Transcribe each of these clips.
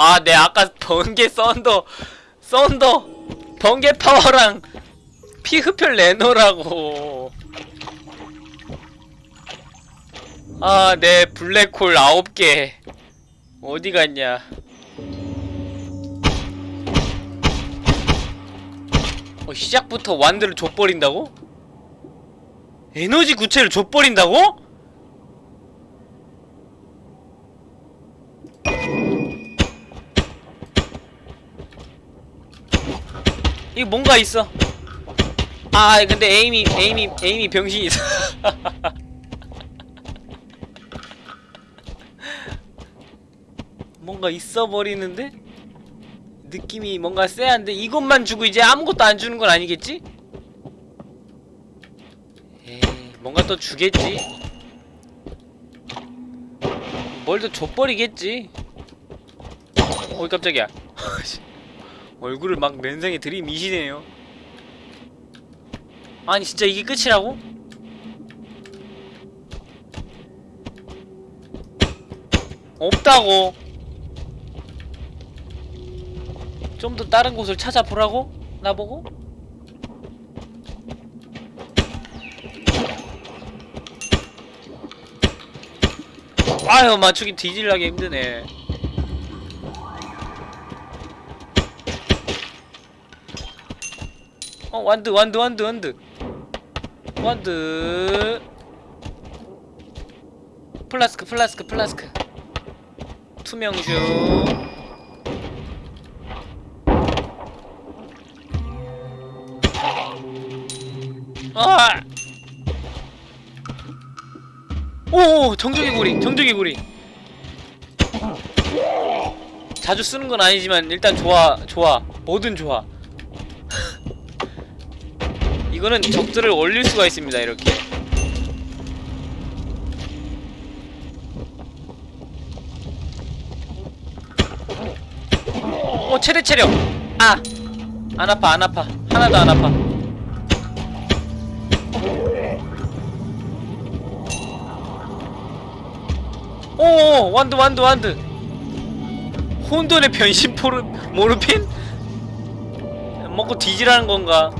아, 네, 아까 번개 thunder, thunder, 번개 파워랑 피 흡혈 내놓으라고. 아, 네, 블랙홀 9개. 어디 갔냐. 어, 시작부터 wand를 줘버린다고? 에너지 구체를 줘버린다고? 이거 뭔가 있어. 아, 근데 에임이, 에임이, 에임이 병신이 있어. 뭔가 있어 버리는데? 느낌이 뭔가 쎄한데 이것만 주고 이제 아무것도 안 주는 건 아니겠지? 에이, 뭔가 또 주겠지. 뭘더 줘버리겠지. 어이 깜짝이야. 얼굴을 막 맨상에 들이미시네요. 아니 진짜 이게 끝이라고? 없다고. 좀 더 다른 곳을 찾아보라고? 나보고? 아유 맞추기 뒤질라게 힘드네 어 완드 완드 완드 완드 완드 플라스크 플라스크 플라스크 투명슈 아! 오, 정적의 고리. 자주 쓰는 건 아니지만 일단 좋아, 좋아. 뭐든 좋아. 이거는 적들을 올릴 수가 있습니다, 이렇게. 오, 최대 체력. 아, 안 아파, 안 아파. 하나도 안 아파. 오 완드 완드 완드 혼돈의 변신 포르 모르핀? 먹고 뒤지라는 건가?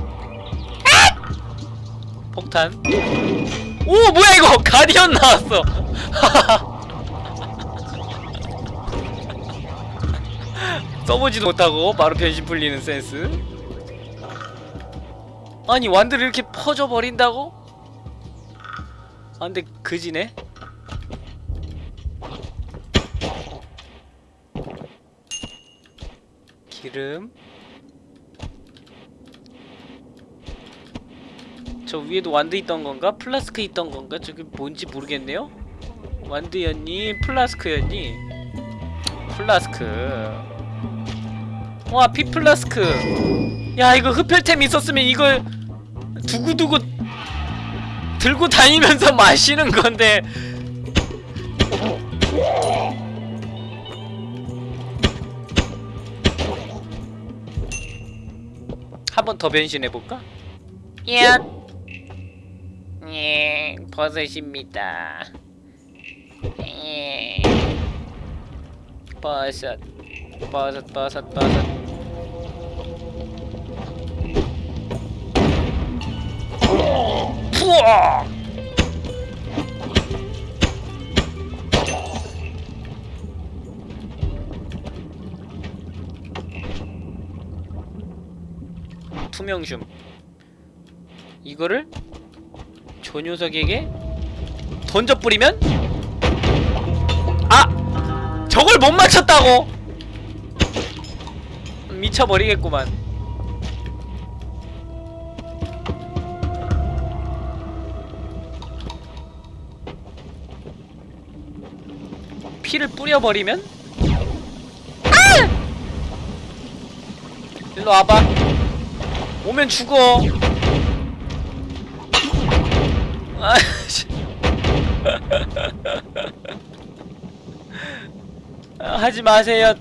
폭탄. 오 뭐야 이거. 가디언 나왔어. 써보지도 못하고 바로 변신 풀리는 센스. 아니 완드를 이렇게 퍼져 버린다고? 아 근데 그지네. 기름 저 위에도 wand 있던 건가? 플라스크 있던 건가? 저기 뭔지 모르겠네요? wand였니? 플라스크였니? 플라스크 와 피플라스크 야 이거 흡혈템 있었으면 이걸 두고두고 들고 다니면서 마시는 건데 한 번 더 변신해볼까? 야, 예, 버섯입니다. 예, 버섯, 버섯, 버섯, 버섯. 투명줌 이거를 저 녀석에게 던져 뿌리면 아! 저걸 못 맞췄다고! 미쳐버리겠구만 피를 뿌려버리면 아! 일로 와봐 오면 죽어. 아, 하지 마세요.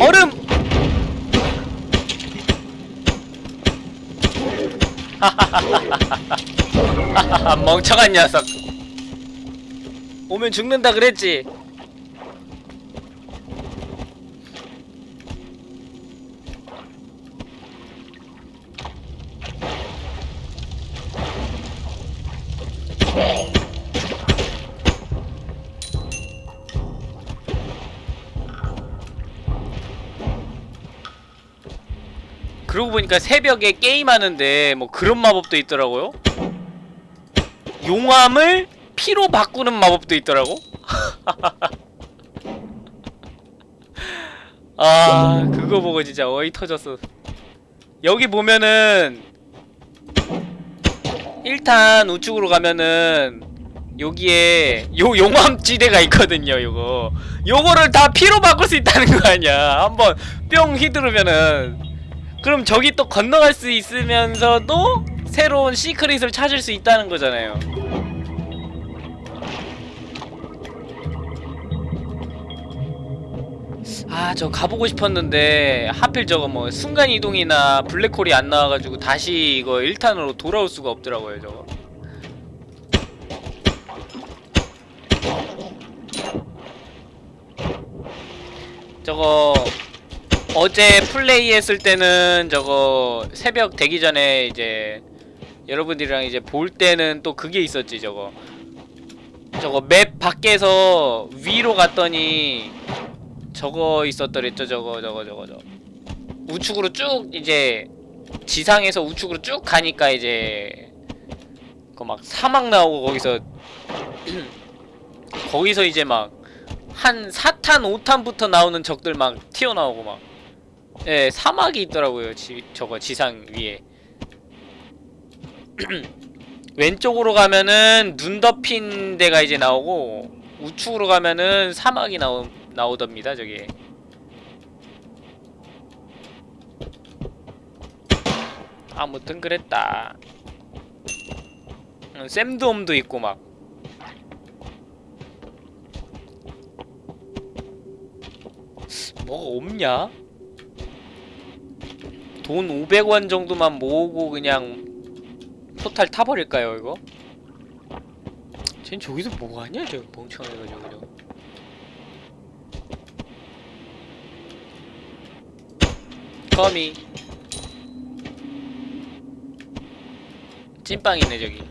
얼음. 멍청한 녀석. 오면 죽는다 그랬지. 보니까 새벽에 게임하는데 뭐 그런 마법도 있더라고요. 용암을 피로 바꾸는 마법도 있더라고. 아 그거 보고 진짜 어이 터졌어. 여기 보면은 1탄 우측으로 가면은 여기에 요 용암지대가 있거든요 요거 요거를 다 피로 바꿀 수 있다는 거 아니야 한번 뿅 휘두르면은 그럼 저기 또 건너갈 수 있으면서도 새로운 시크릿을 찾을 수 있다는 거잖아요. 아 저 가보고 싶었는데 하필 저거 뭐 순간이동이나 블랙홀이 안 나와가지고 다시 이거 1탄으로 돌아올 수가 없더라고요 저거. 저거 어제 플레이했을 때는 저거 새벽 되기 전에 이제 여러분들이랑 이제 볼 때는 또 그게 있었지 저거. 저거 맵 밖에서 위로 갔더니 저거 있었더랬죠 저거 저거 저거 저 우측으로 쭉 이제 지상에서 우측으로 쭉 가니까 이제 그 막 사막 나오고 거기서 거기서 이제 막 한 4탄 5탄부터 나오는 적들 막 튀어나오고 막 예, 사막이 있더라고요. 지, 저거 지상 위에. 왼쪽으로 가면은 눈 덮인 데가 이제 나오고 우측으로 가면은 사막이 나오 나오답니다. 저기. 아무튼 그랬다. 음, 샘드홈도 있고 막. 뭐가 없냐? 돈 500원 정도만 모으고 그냥 토탈 타버릴까요 이거? 쟨 저기서 뭐하냐 저 멍청해가 저거 저거 거미 찐빵이네 저기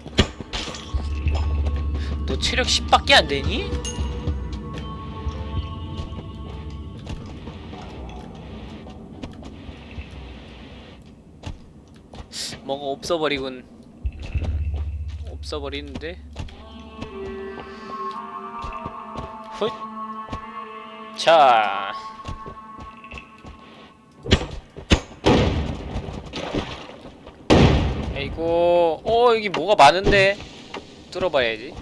너 체력 10밖에 안 되니? 뭐가 없어버리군. 음, 없어버리는데? 훗! 자. 아이고. 어 여기 뭐가 많은데? 뚫어봐야지.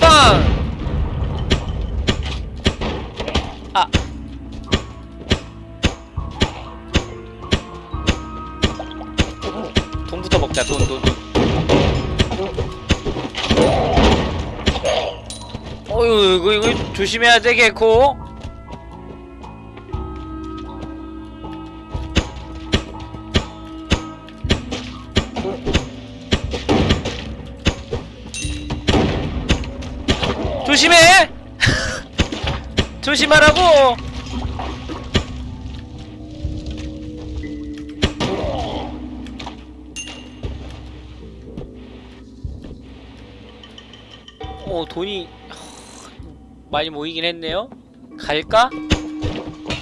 빵! 아 돈부터 먹자. 돈 돈 돈. 어휴 이거 이거 조심해야 되겠고 조심해! 조심하라고 돈이 하, 많이 모이긴 했네요. 갈까?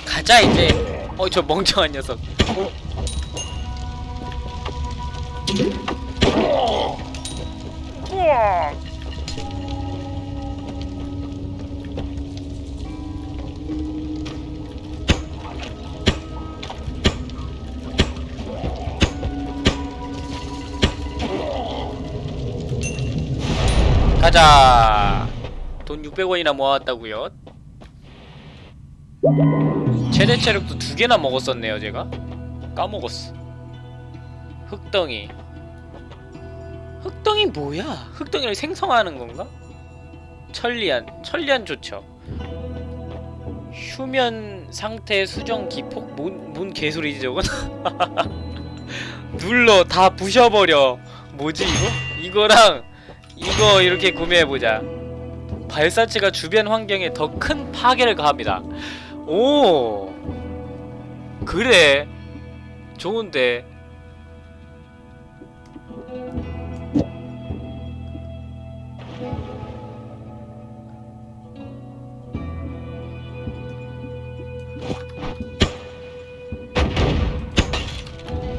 가자 이제. 어 저 멍청한 녀석. 가자. 돈 600원이나 모았다고요. 최대 체력도 두 개나 먹었었네요, 제가. 까먹었어. 흑덩이. 흑덩이 뭐야? 흑덩이를 생성하는 건가? 천리안. 천리안 좋죠. 휴면 상태 수정 기폭? 뭔, 뭔 개소리지 저건? 눌러 다 부셔버려. 뭐지 이거? 이거랑 이거 이렇게 구매해보자. 발사체가 주변 환경에 더 큰 파괴를 가합니다. 오! 그래. 좋은데.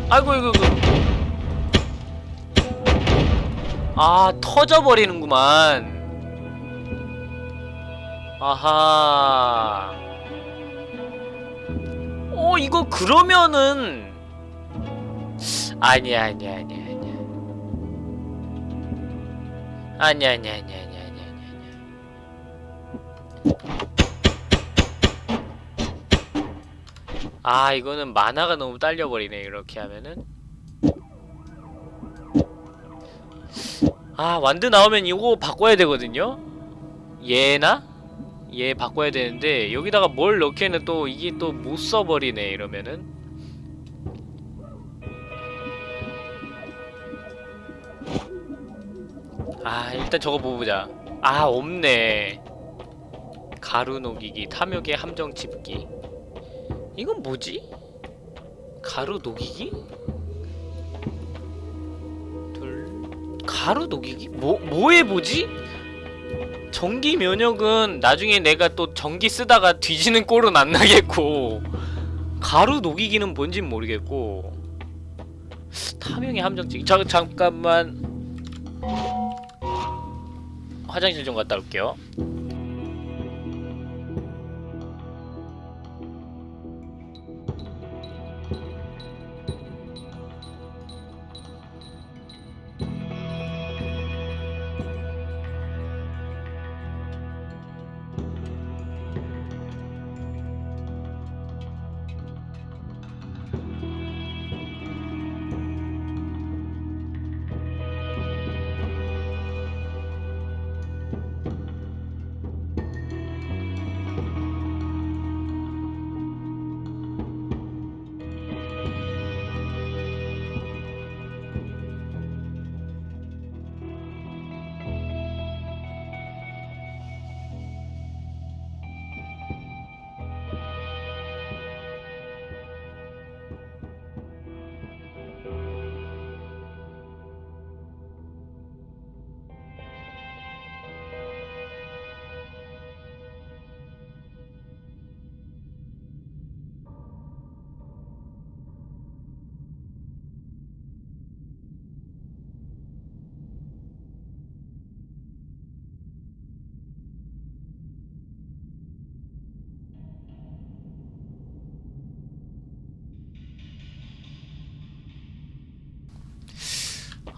아이고 이거 이거 아 터져버리는구만. 아하. 어 이거 그러면은. 아니야 아니야 아니야 아니야 아니야 아니야 아니야 아니야 아니야 아니야 아 이거는 만화가 너무 딸려버리네 이렇게 하면은 아 완드 나오면 이거 바꿔야 되거든요? 얘나? 얘 바꿔야 되는데 여기다가 뭘 넣기에는 또 이게 또 못 써버리네 이러면은. 아 일단 저거 보자. 아 없네. 가루 녹이기 탐욕의 함정 집기. 이건 뭐지? 가루 녹이기? 가루 녹이기? 뭐 뭐에 뭐지? 전기 면역은 나중에 내가 또 전기 쓰다가 뒤지는 꼴은 안 나겠고. 가루 녹이기는 뭔진 모르겠고. 탐욕의 함정치기. 자, 잠깐만. 화장실 좀 갔다 올게요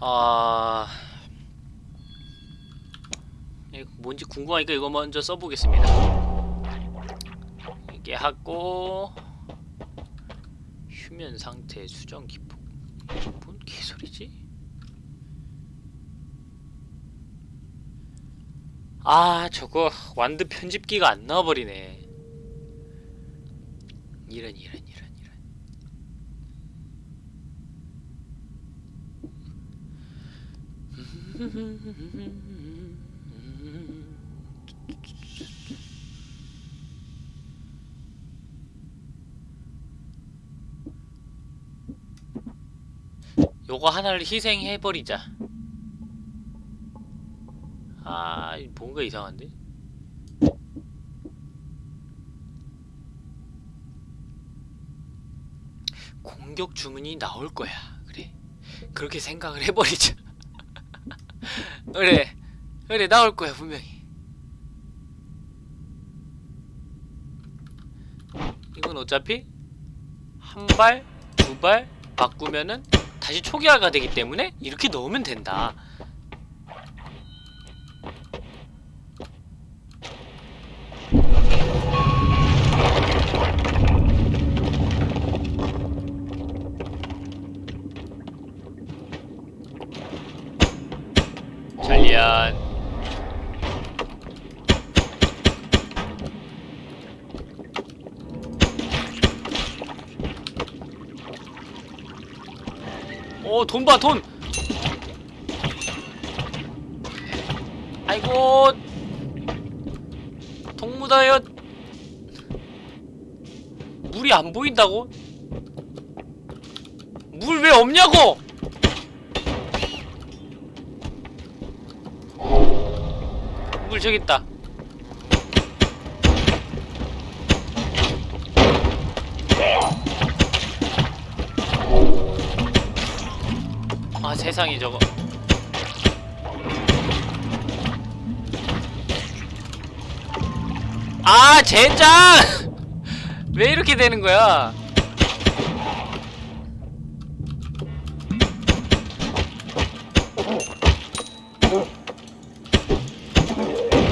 아... 이거 뭔지 궁금하니까 이거 먼저 써보겠습니다. 이게 하고 휴면 상태 수정 기폭? 뭔 개소리지? 아 저거 완드 편집기가 안 나와버리네. 이런 이런 요거 하나를 희생해버리자. 아 뭔가 이상한데? 공격 주문이 나올 거야. 그래. 그렇게 생각을 해버리자 그래 그래 나올 거야 분명히. 이건 어차피 한 발, 두 발 바꾸면은 다시 초기화가 되기 때문에 이렇게 넣으면 된다 전리안 오, 돈 봐, 돈! 아이고, 동무다여 물이 안 보인다고? 물 왜 없냐고! 물 저기 있다. 세상에 저거. 아 젠장! 왜 이렇게 되는 거야?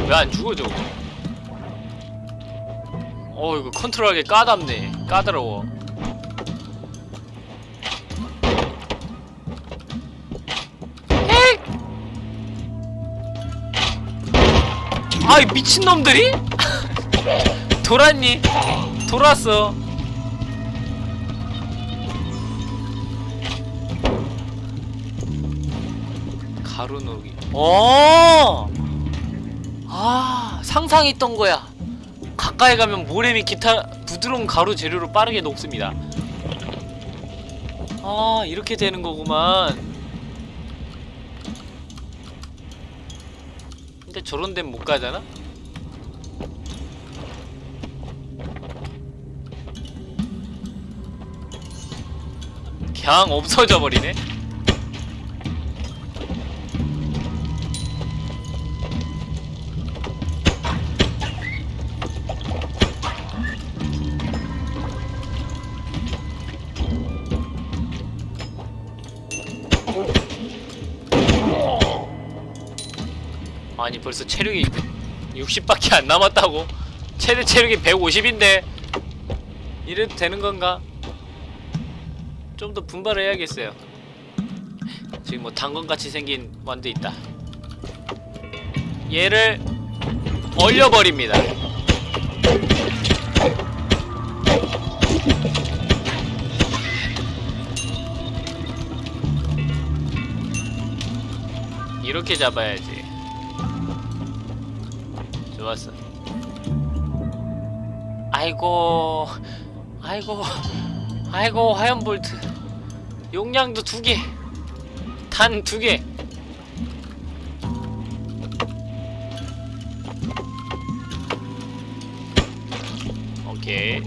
왜 안 죽어 저거? 어 이거 컨트롤하기 까답네. 까다로워 아이 미친놈들이? 돌았니? 돌았어 가루 녹이 어! 아 상상했던 거야 가까이 가면 모래 및 기타 부드러운 가루 재료로 빠르게 녹습니다 아 이렇게 되는 거구만 근데 저런 데는 못 가잖아? 그냥 없어져 버리네 아니 벌써 체력이 60밖에 안 남았다고? 최대 체력이 150인데 이래도 되는 건가? 좀 더 분발을 해야겠어요 지금 뭐 당근같이 생긴 완도 있다 얘를 얼려버립니다 이렇게 잡아야지 좋았어. 아이고 아이고 아이고 화염볼트. 용량도 두개 단 두개. 오케이.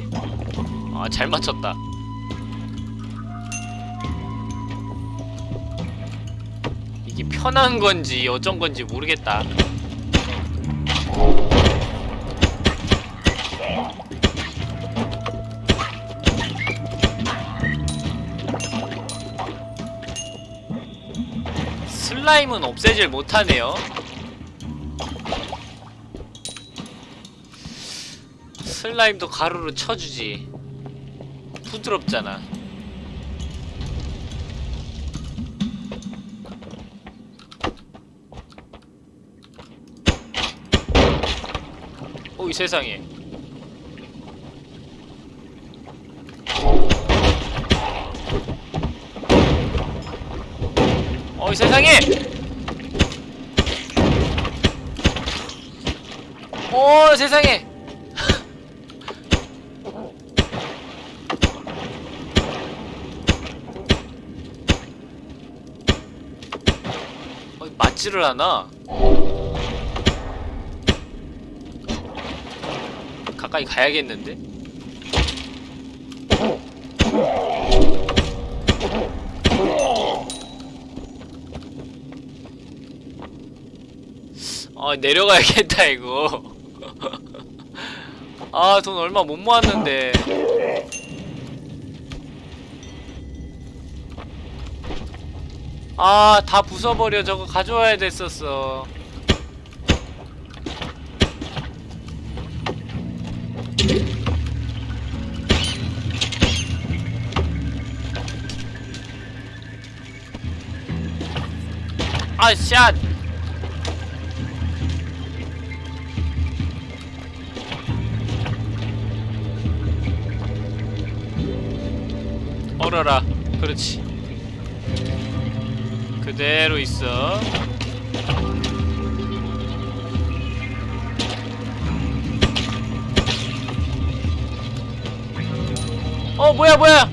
아 잘 맞췄다. 이게 편한 건지 어쩐 건지 모르겠다 슬라임은 없애질 못하네요. 슬라임도 가루로 쳐주지. 부드럽잖아. 오이 세상에. 어이 세상에! 오 세상에! 어, 맞지를 않아. 가까이 가야겠는데? 아 내려가야겠다 이거. 아 돈 얼마 못 모았는데. 아 다 부숴버려. 저거 가져와야 됐었어. 아샷 얼어라. 그렇지. 그대로 있어. 어 뭐야 뭐야?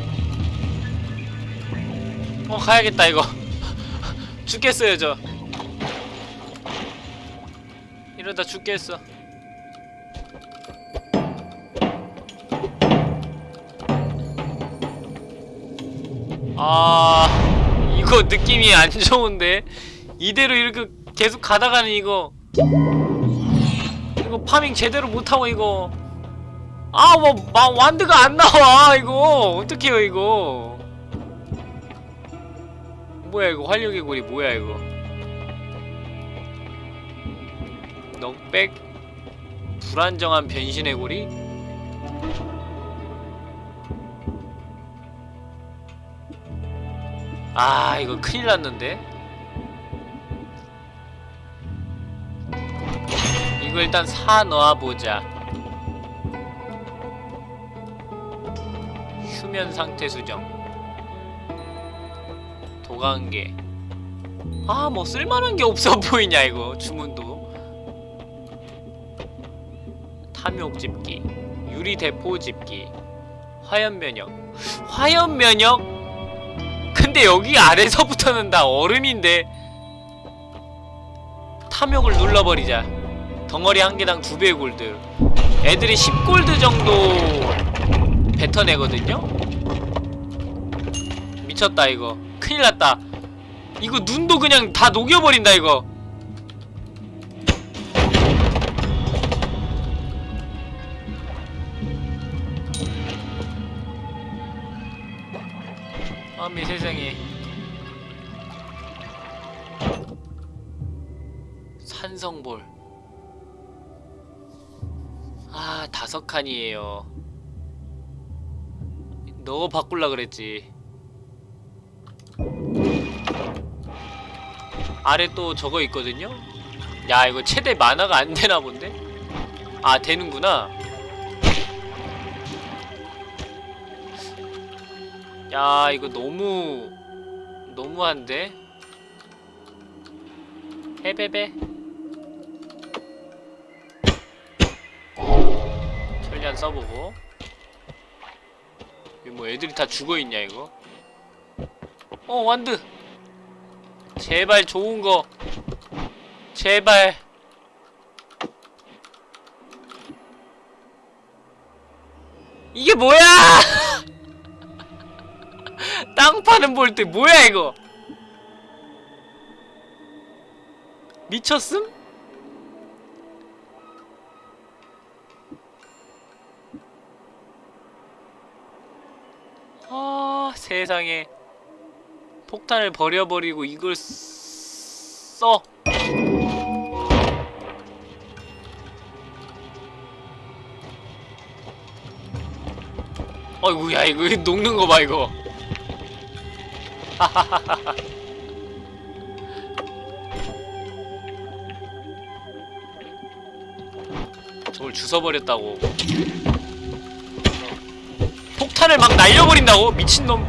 어 가야겠다 이거. 죽겠어요 저. 이러다 죽겠어 아 이거 느낌이 안 좋은데? 이대로 이렇게 계속 가다가는 이거. 이거 farming 제대로 못하고 이거. 아뭐 wand가 안 나와 이거. 어떡해요 이거. 뭐야 이거 활력의 고리 뭐야 이거. knockback? 불안정한 변신의 고리 아 이거 큰일 났는데? 이거 일단 사 넣어보자. 휴면 상태 수정. 도관계. 아 뭐 쓸만한 게 없어 보이냐 이거. 주문도. 탐욕 집기. 유리 대포 집기. 화염 면역. 화염 면역 근데 여기 아래서부터는 다 얼음인데. 탐욕을 눌러버리자. 덩어리 한 개당 두 배의 골드. 애들이 10골드 정도 뱉어내거든요? 미쳤다 이거. 큰일났다. 이거 눈도 그냥 다 녹여버린다 이거 아미 세상에. 산성볼. 아 다섯 칸이에요. 너 바꿀라 그랬지. 아래 또 저거 있거든요? 야 이거 최대 만화가 안 되나 본데? 아 되는구나 야 이거 너무 너무한데? 해베베? 천리안 써보고. 이거 뭐 애들이 다 죽어있냐 이거? 어 완드! 제발 좋은거. 제발. 이게 뭐야 땅 파는 볼트 뭐야 이거? 미쳤음? 아 세상에. 폭탄을 버려버리고 이걸 써. 어이구 야 이거 녹는 거 봐 이거 저걸 주워버렸다고. 폭탄을 막 날려버린다고? 미친놈.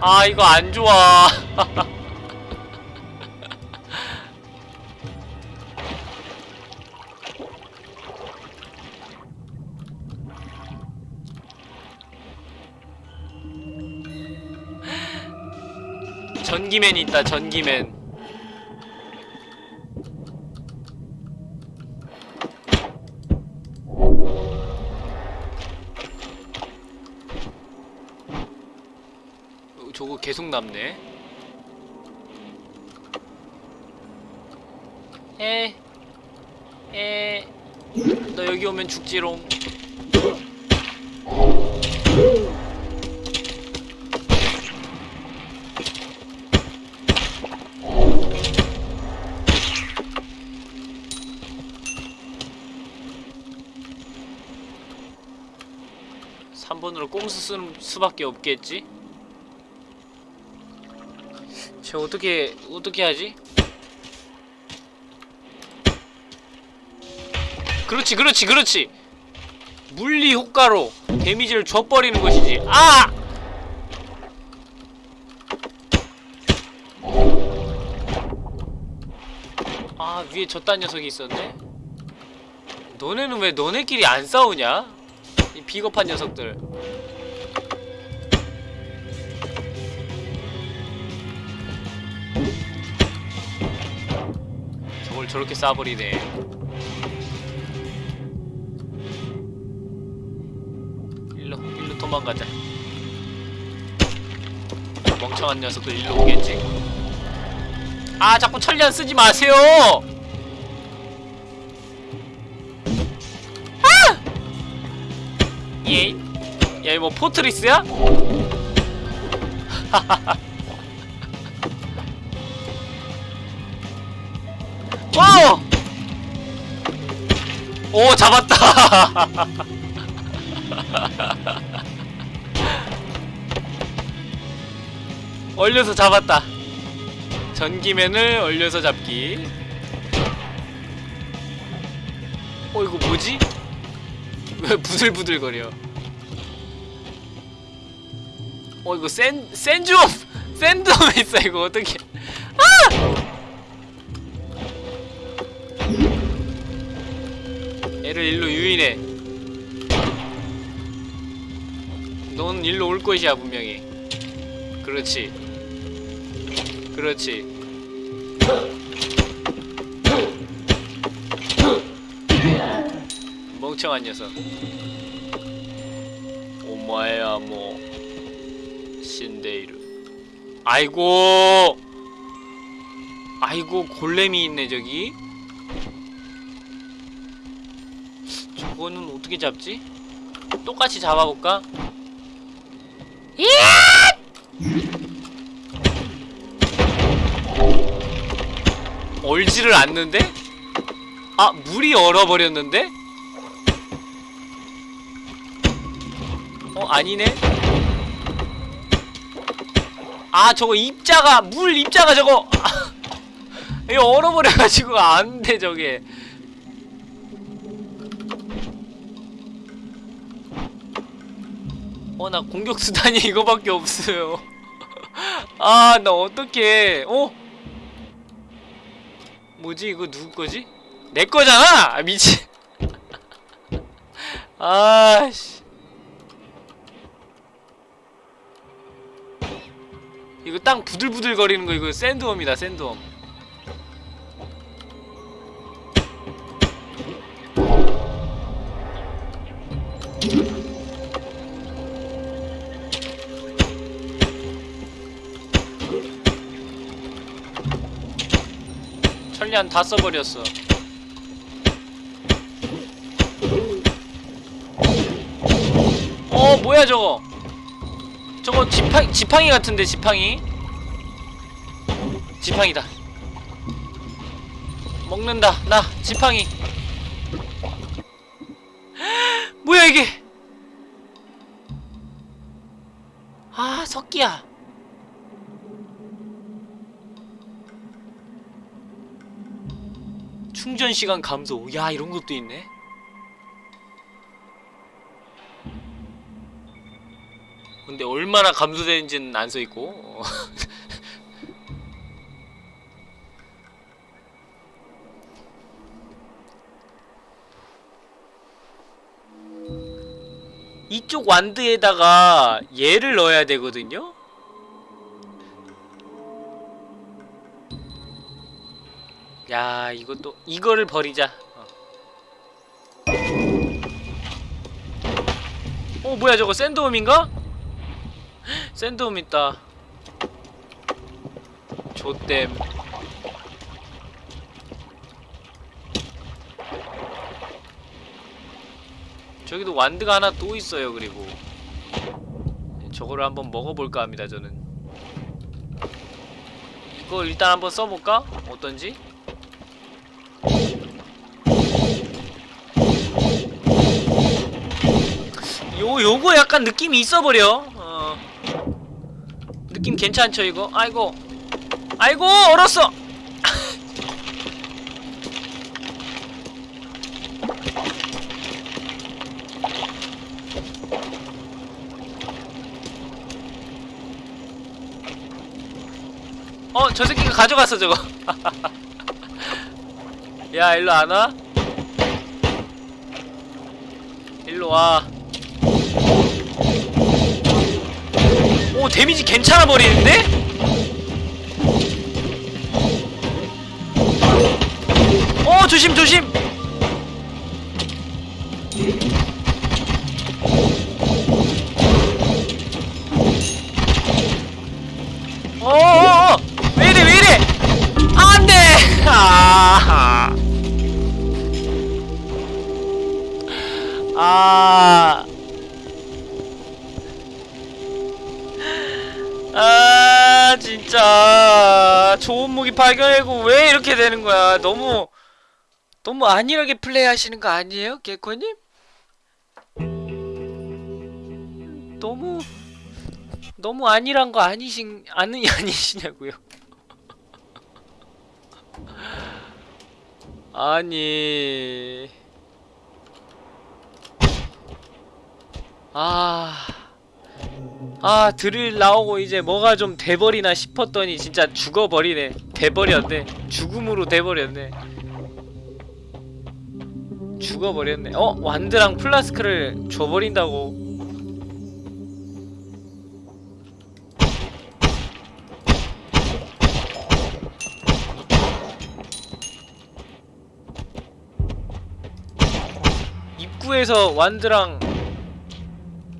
아 이거 안 좋아 전기맨 있다 전기맨 어, 저거 계속 남네 에, 에, 너 여기 오면 죽지롱. 꼼수 쓰는 수밖에 없겠지? 쟤 어떻게 어떻게 하지? 그렇지 그렇지 그렇지 물리 효과로 데미지를 줘버리는 것이지 아! 아 위에 저딴 녀석이 있었네 너네는 왜 너네끼리 안 싸우냐? 이 비겁한 녀석들 저렇게 쏴버리네. 일로 일로 도망가자. 멍청한 녀석들 일로 오겠지. 아 자꾸 천리안 쓰지 마세요! 아! 얘, 얘 뭐 포트리스야? 하하하. 오 잡았다. 얼려서 잡았다. 전기맨을 얼려서 잡기. 어 이거 뭐지? 왜 부들부들거려? 어 이거 센 센즈옴 샌드옴 있어 이거. 어떻게 얘를 일로 유인해. 넌 일로 올 것이야 분명히. 그렇지. 그렇지. 멍청한 녀석. 오마야 뭐. 신데이르 아이고! 아이고 골렘이 있네 저기 저거는 어떻게 잡지? 똑같이 잡아볼까? 얼지를 않는데? 아 물이 얼어버렸는데? 어 아니네? 아 저거 입자가 물 입자가 저거 이거 얼어버려가지고 안돼 저게 어 나 공격 수단이 이거밖에 없어요 아 나 어떡해 어? 뭐지 이거 누구 거지? 내 거잖아! 아, 미친 아씨 이거 땅 부들부들 거리는 거 이거 샌드홈이다 샌드홈 천리안 다 써버렸어. 어 뭐야 저거? 저거 지팡, 지팡이 같은데 지팡이? 지팡이다. 먹는다. 나 지팡이. 뭐야 이게? 아 석기야 충전 시간 감소 야 이런 것도 있네 근데 얼마나 감소되는지는 안 써있고 어. 이쪽 완드에다가 얘를 넣어야 되거든요? 야 이것도 이거를 버리자 어, 어 뭐야 저거 샌드홈인가? 샌드홈 있다 조땜 저기도 완드가 하나 또 있어요 그리고 저거를 한번 먹어볼까 합니다 저는 이거 일단 한번 써볼까? 어떤지? 요 요거 약간 느낌이 있어버려 어. 느낌 괜찮죠 이거? 아이고 아이고 얼었어 어, 저 새끼가 가져갔어, 저거. 야, 일로 안 와? 일로 와. 오, 데미지 괜찮아 버리는데? 어, 조심, 조심! 되는 거야? 너무, 너무 안일하게 플레이 하시는 거 아니에요? 개코님? 너무, 너무 안일한 거 아니신, 아니, 아니시냐고요? 아니. 아. 아 드릴 나오고 이제 뭐가 좀 돼버리나 싶었더니 진짜 죽어버리네. 돼버렸네. 죽음으로 돼버렸네. 죽어버렸네. 어? 완드랑 플라스크를 줘버린다고? 입구에서 완드랑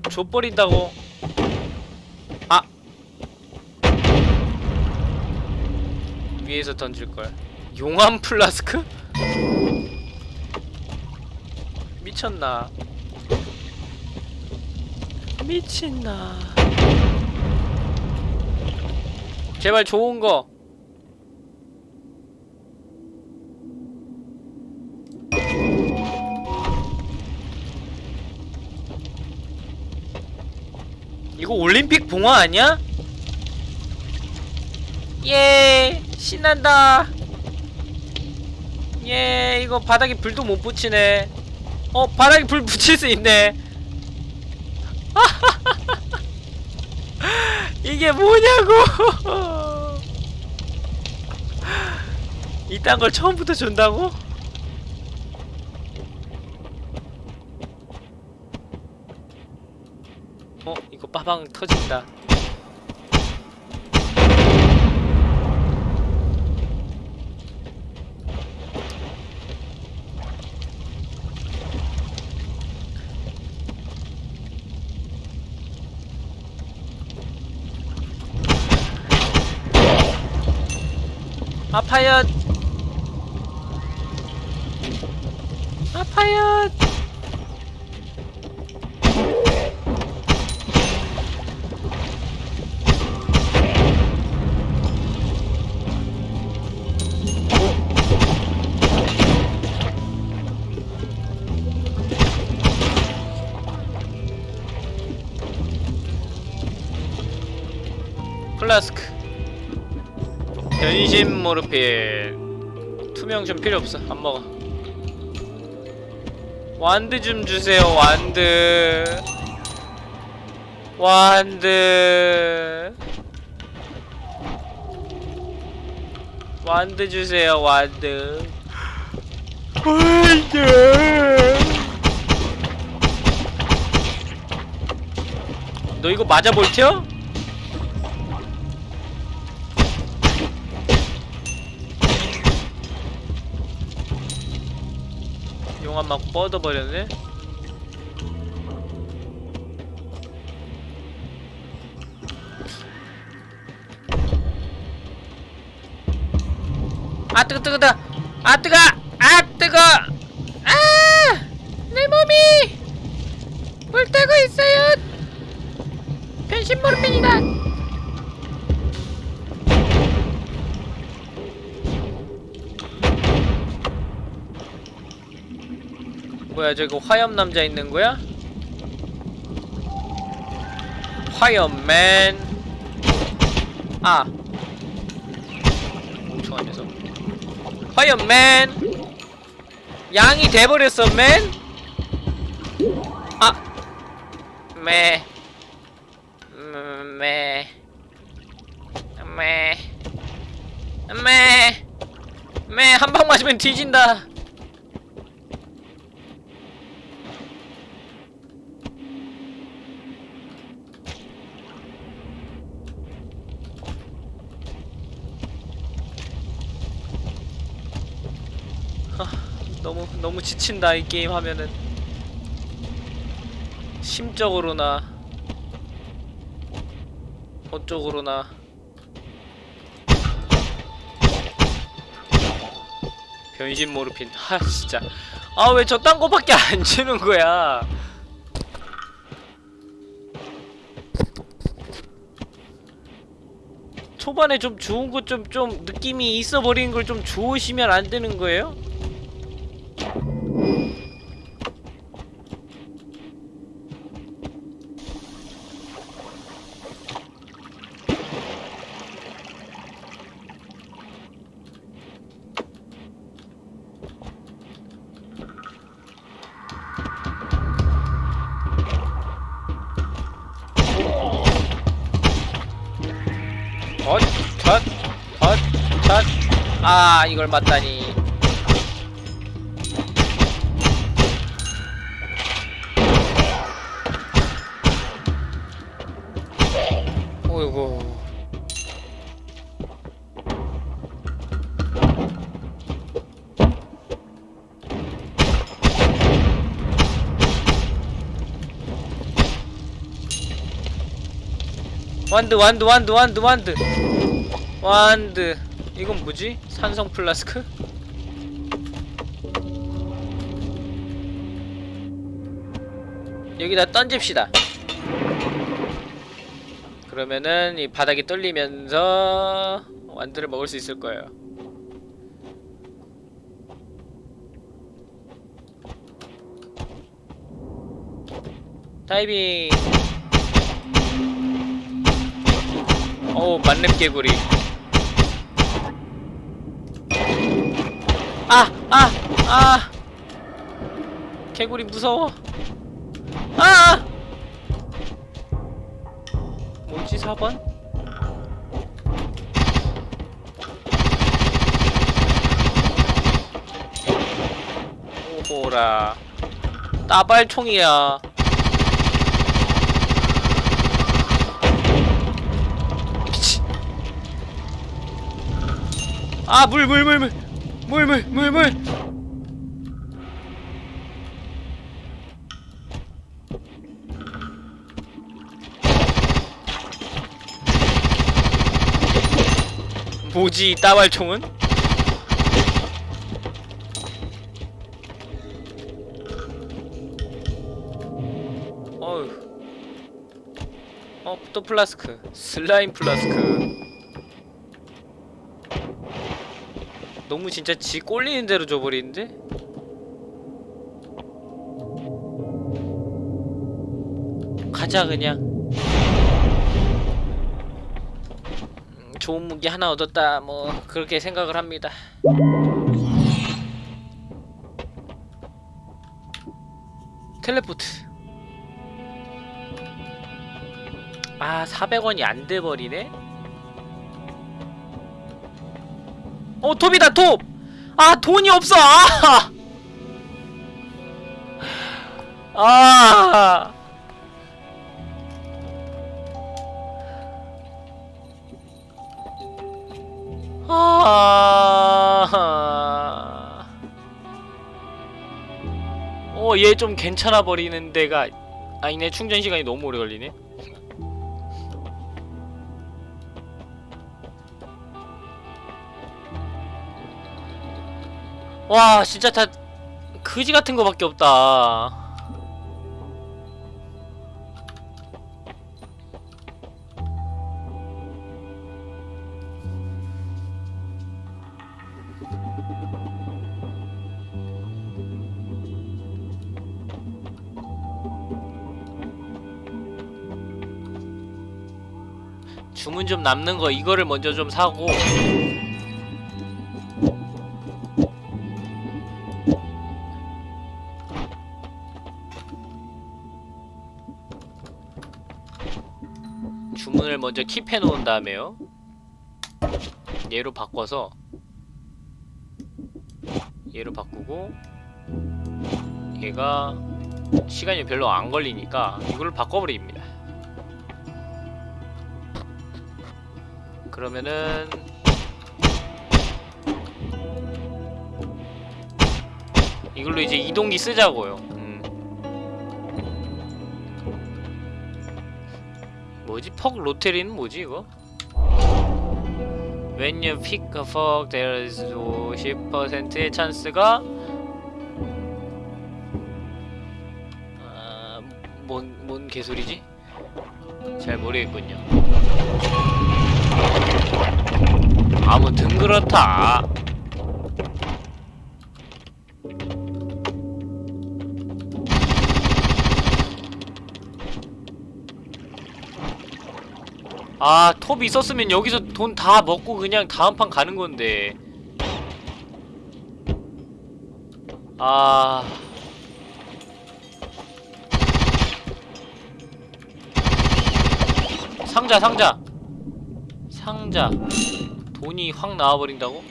줘버린다고 위에서 던질걸. 용암 플라스크? 미쳤나? 미친나. 제발 좋은거. 이거 올림픽 봉화 아니야? 예 신난다. 예 이거 바닥에 불도 못 붙이네. 어 바닥에 불 붙일 수 있네. 이게 뭐냐고. 이딴 걸 처음부터 준다고? 어 이거 빠방 터진다 아파요 변신 모르필. 투명 좀 필요 없어. 안 먹어. 완드 좀 주세요 완드. 완드. 완드 주세요 완드. 완드 너 이거 맞아 볼티어? 맞고 뻗어버렸네? 아 뜨거 뜨거 뜨거 아 뜨거. 아 뜨거 뭐야 저거 화염 남자 있는 거야? 화염맨. 아. 멍청한 녀석. 화염맨. 양이 돼버렸어 맨? 아! 매. 음, 매. 매, 매, 매, 한방 맞으면 뒤진다. 지친다 이 게임 하면은. 심적으로나 어쪽으로나. 변신 모르핀 하 진짜. 아 왜 저딴 거밖에 안 주는 거야? 초반에 좀 좋은 것 좀좀 좀 느낌이 있어 버린 걸좀 좋으시면 안 되는 거예요? 아, 이걸 맞다니. 어이구. wand wand wand wand wand wand 이건 뭐지? 산성 플라스크? 여기다 던집시다. 그러면은 이 바닥이 뚫리면서 wand를 먹을 수 있을 거예요. 다이빙 어우 만렙 개구리 아! 아! 아! 개구리 무서워 아! 뭐지 4번? 오호라 따발총이야 미치 아물 물 물 물 물 물 물 물. 뭐지 이 따발총은? 어휴. 어, 또 플라스크. 슬라임 플라스크 너무 진짜 지 꼴리는 대로 줘버리는데? 가자 그냥 음, 좋은 무기 하나 얻었다 뭐 그렇게 생각을 합니다 텔레포트 아 400원이 안 돼버리네? 어 톱이다 톱! 아 돈이 없어 아! 아! 아. 어, 얘 좀 괜찮아 버리는 데가 아니네. 충전 시간이 너무 오래 걸리네. 와, 진짜 다 그지 같은 거밖에 없다. 주문 좀 남는 거 이거를 먼저 좀 사고 먼저 킵해 놓은 다음에요 얘로 바꿔서 얘로 바꾸고 얘가 시간이 별로 안 걸리니까 이걸 바꿔버립니다 그러면은 이걸로 이제 이동기 쓰자고요. 퍽 로테리는 뭐지 이거? When you pick a frog, there is 50%의 찬스가 아, 뭔, 뭔 개소리지? 잘 모르겠군요. 아무튼 그렇다. 아, 톱 있었으면 여기서 돈 다 먹고 그냥 다음 판 가는 건데. 아. 상자, 상자. 상자. 돈이 확 나와버린다고?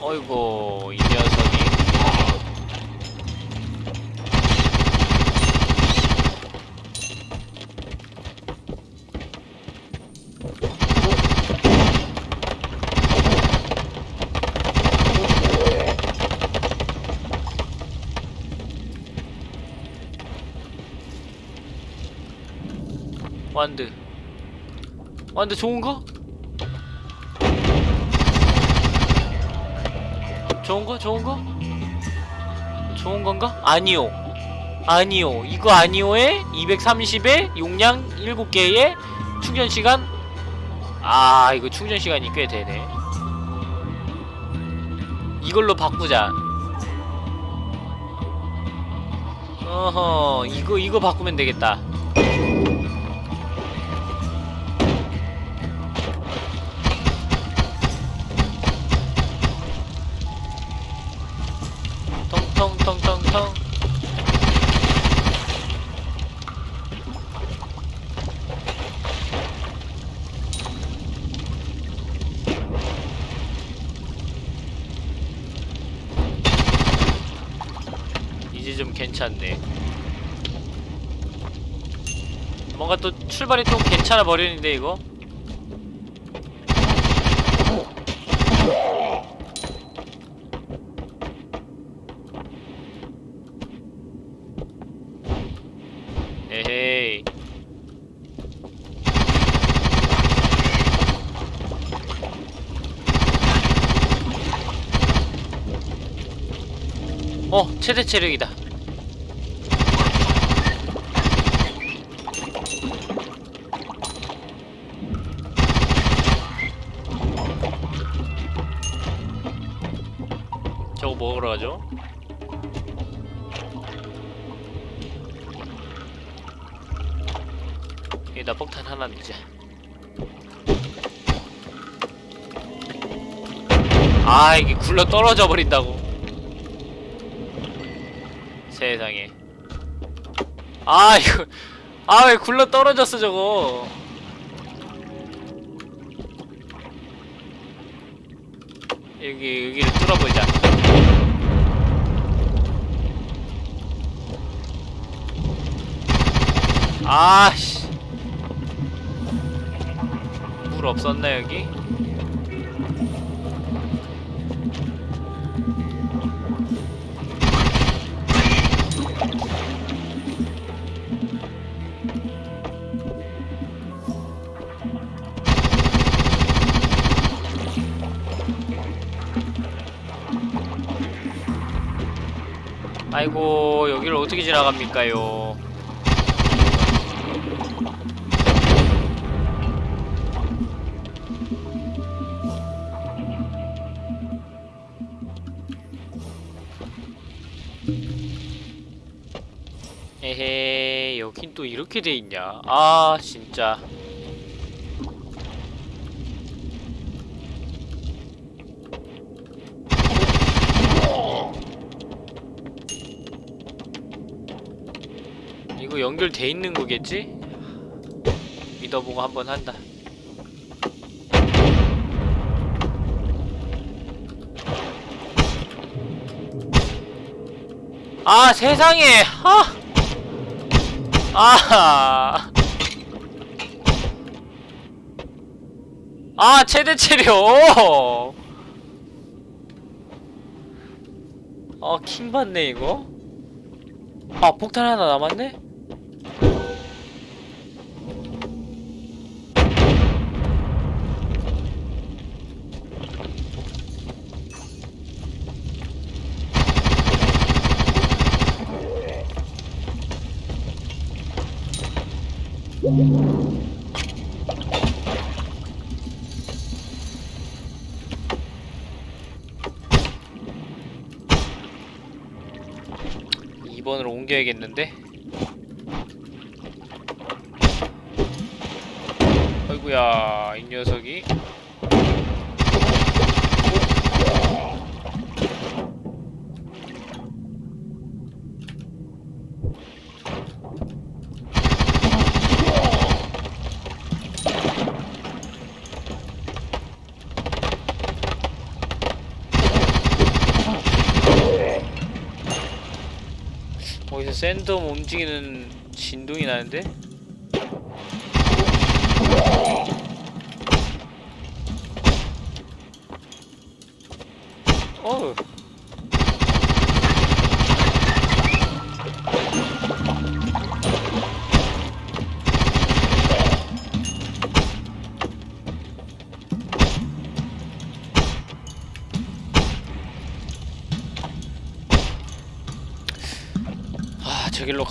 어이구, 이 녀석 완드. 완드 좋은 거? 좋은 거? 좋은 거? 좋은 건가? 아니요. 아니요. 이거 아니요에 230에 용량 7개에 충전 시간 아, 이거 충전 시간이 꽤 되네. 이걸로 바꾸자. 어허, 이거 이거 바꾸면 되겠다. 괜찮네. 뭔가 또 출발이 또 괜찮아 버리는데 이거? 어 최대 체력이다 굴러 떨어져 버린다고. 세상에. 아 이거 아 왜 굴러 떨어졌어 저거? 여기 여기를 뚫어보자. 아씨. 물 없었나 여기? 아이고 여기를 어떻게 지나갑니까요? 에헤 여긴 또 이렇게 돼 있냐 아 진짜 이거 연결 돼 있는 거겠지? 믿어보고 한번 한다 아 세상에 아 아. 아, 최대 체력. 아, 킹 받네, 이거. 아, 폭탄 하나 남았네? 이 번으로 옮겨야겠는데? 아이구야 이 녀석이 어디서 샌덤 움직이는 진동이 나는데?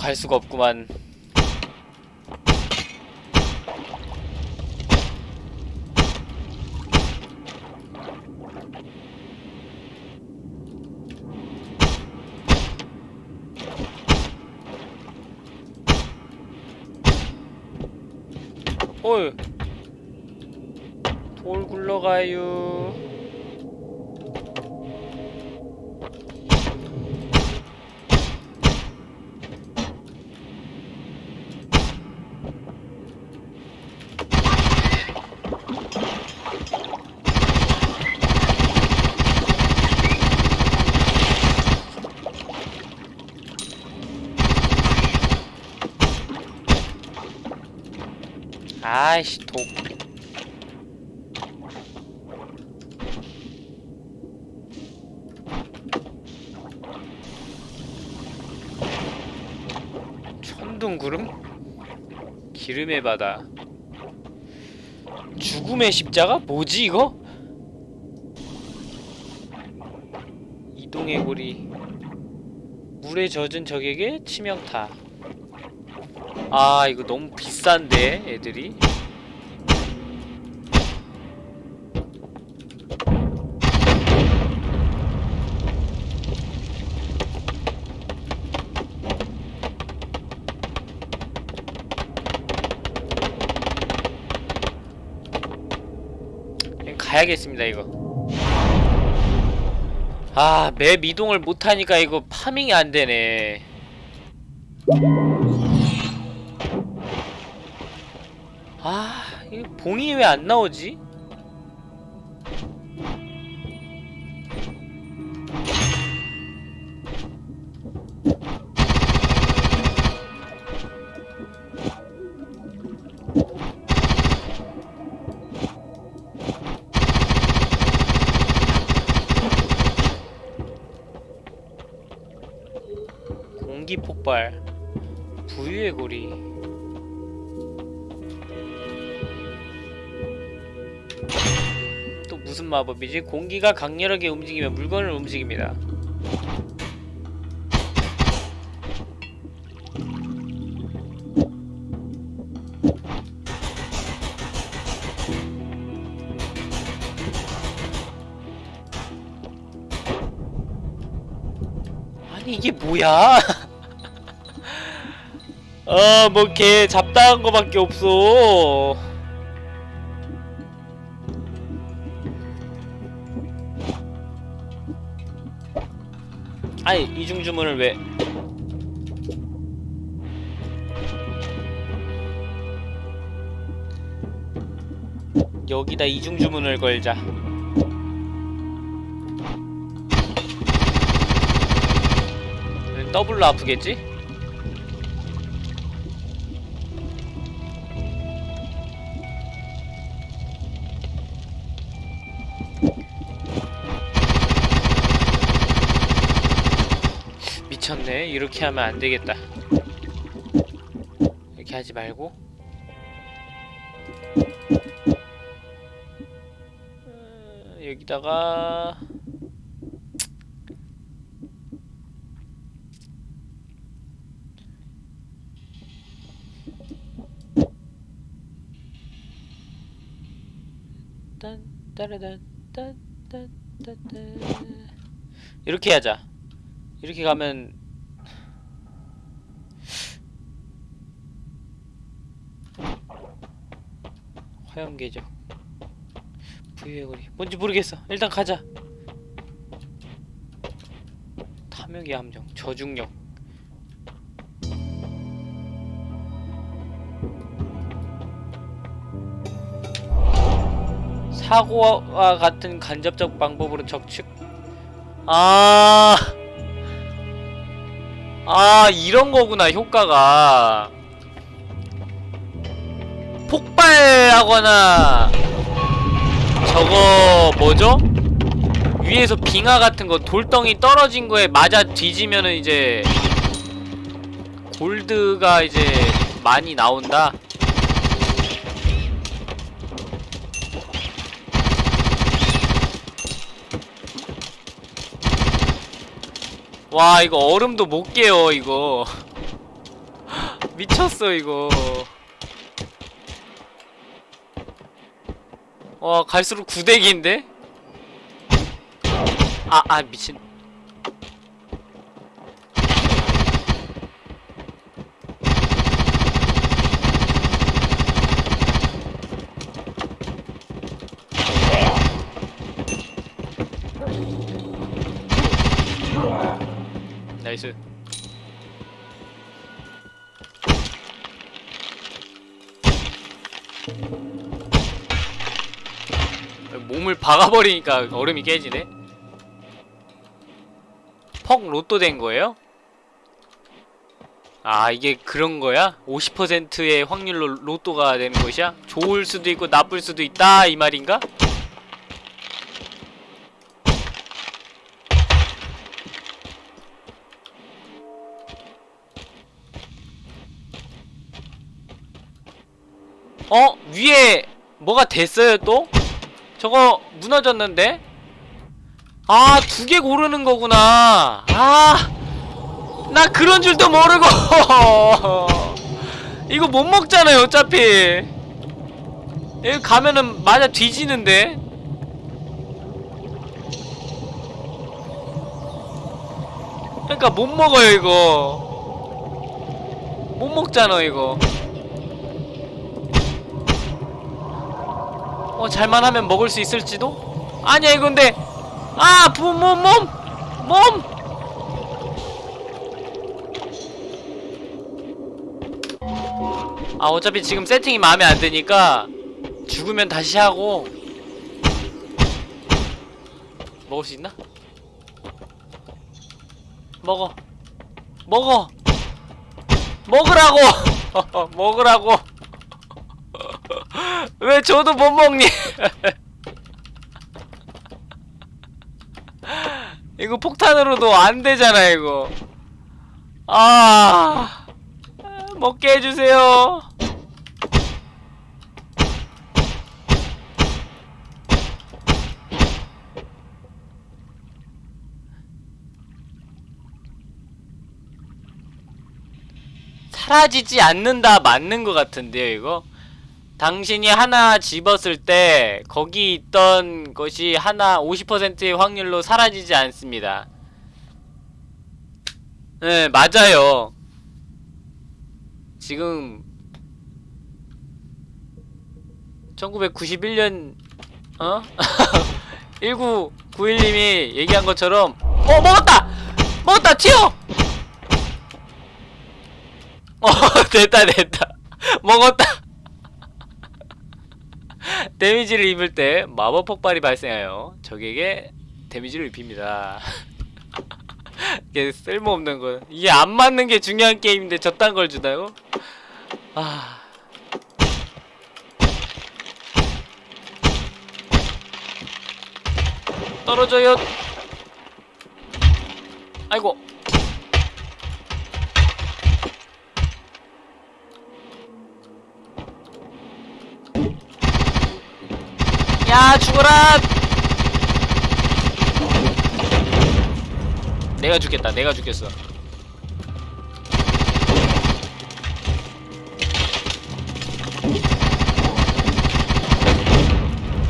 갈 수가 없구만 어이 돌 굴러가요 아이씨 독 천둥구름? 기름의 바다 죽음의 십자가? 뭐지 이거? 이동의 고리 물에 젖은 적에게 치명타 아 이거 너무 비싼데 애들이 가야겠습니다 이거 아 맵 이동을 못하니까 이거 파밍이 안되네 아, 이 봉이 왜 안 나오지? 또 무슨 마법이지? 공기가 강렬하게 움직이면 물건을 움직입니다. 아니 이게 뭐야? 아, 뭐걔 잡다한 거밖에 없어. 아니 이중 주문을 왜? 여기다 이중 주문을 걸자. 더블로 아프겠지? 이렇게 하면 안 되겠다. 이렇게 하지 말고. 음, 여기다가. 이렇게 하자. 이렇게 가면 화염 계적 부유의 거리. 뭔지 모르겠어. 일단 가자. 탐욕의 함정 저중력. 사고와 같은 간접적 방법으로 적축. 아, 아 이런 거구나 효과가 폭발하거나 저거 뭐죠? 위에서 빙하 같은 거 돌덩이 떨어진 거에 맞아 뒤지면은 이제 골드가 이제 많이 나온다. 와 이거 얼음도 못 깨요 이거 미쳤어 이거 와 갈수록 구대기인데? 아, 아, 미친. nice. 몸을 박아버리니까 얼음이 깨지네. 퍽 로또 된 거예요? 아 이게 그런 거야? 50%의 확률로 로또가 되는 것이야? 좋을 수도 있고 나쁠 수도 있다 이 말인가? 어? 위에 뭐가 됐어요 또? 저거 무너졌는데? 아, 두 개 고르는 거구나. 아, 나 그런 줄도 모르고. 이거 못 먹잖아요, 어차피. 여기 가면은 맞아 뒤지는데. 그러니까 못 먹어요, 이거. 못 먹잖아, 이거. 어, 잘만 하면 먹을 수 있을지도? 아니야, 이거 근데 아, 몸, 몸, 몸! 몸! 아, 어차피 지금 세팅이 마음에 안 드니까 죽으면 다시 하고 먹을 수 있나? 먹어. 먹어. 먹으라고! 먹으라고! 왜 저도 못 먹니? 이거 폭탄으로도 안 되잖아 이거. 아 먹게 해주세요. 사라지지 않는다 맞는 것 같은데요 이거 당신이 하나 집었을 때 거기 있던 것이 하나 50%의 확률로 사라지지 않습니다. 네, 맞아요. 지금 1991년 어? 1991님이 얘기한 것처럼 어 먹었다! 먹었다! 튀어! 어 됐다 됐다 먹었다 데미지를 입을 때 마법 폭발이 발생하여 적에게 데미지를 입힙니다. 이게 쓸모없는 거. 이게 안 맞는 게 중요한 게임인데 저딴 걸 주나요? 아. 떨어져요. 아이고. 야 죽어라. 내가 죽겠다 내가 죽겠어.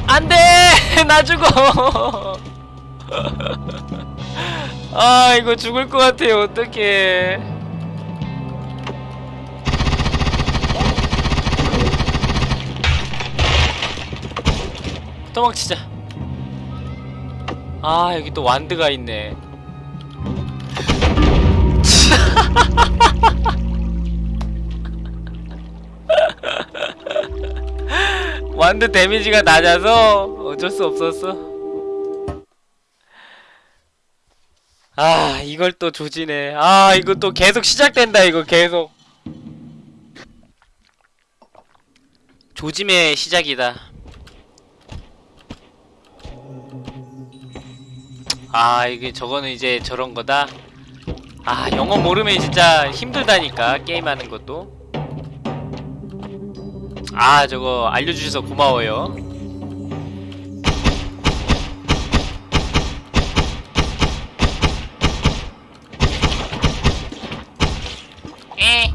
안돼! 나 죽어. 아 이거 죽을 것 같아요. 어떡해 도망치자. 아 여기 또 완드가 있네. 완드 데미지가 낮아서 어쩔 수 없었어. 아 이걸 또 조지네. 아 이거 또 계속 시작된다 이거 계속. 조짐의 시작이다 아 이게 저거는 이제 저런 거다? 아 영어 모르면 진짜 힘들다니까 게임하는 것도. 아 저거 알려주셔서 고마워요. 에.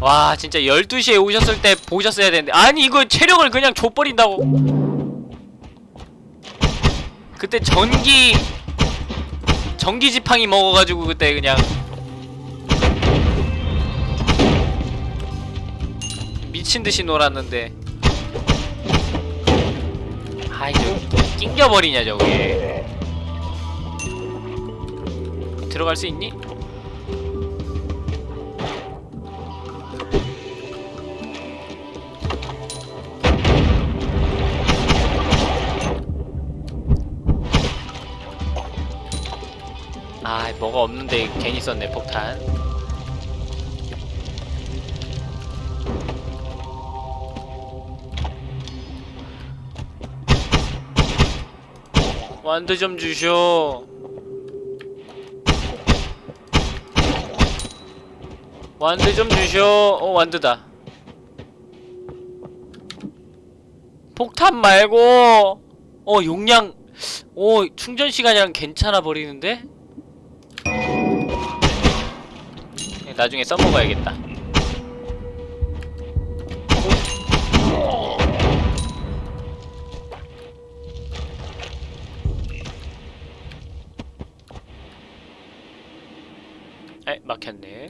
와 진짜 12시에 오셨을 때 보셨어야 되는데. 아니 이거 체력을 그냥 줘버린다고 그때 전기 전기 지팡이 먹어가지고 그때 그냥 미친듯이 놀았는데 아이 저 낑겨버리냐 저게 들어갈 수 있니? 아 뭐가 없는데 괜히 썼네 폭탄. 완드 좀 주쇼. 완드 좀 주쇼. 어 완드다. 폭탄 말고 어 용량 오 충전 시간이랑 괜찮아 버리는데 나중에 써먹어야겠다. 에 막혔네.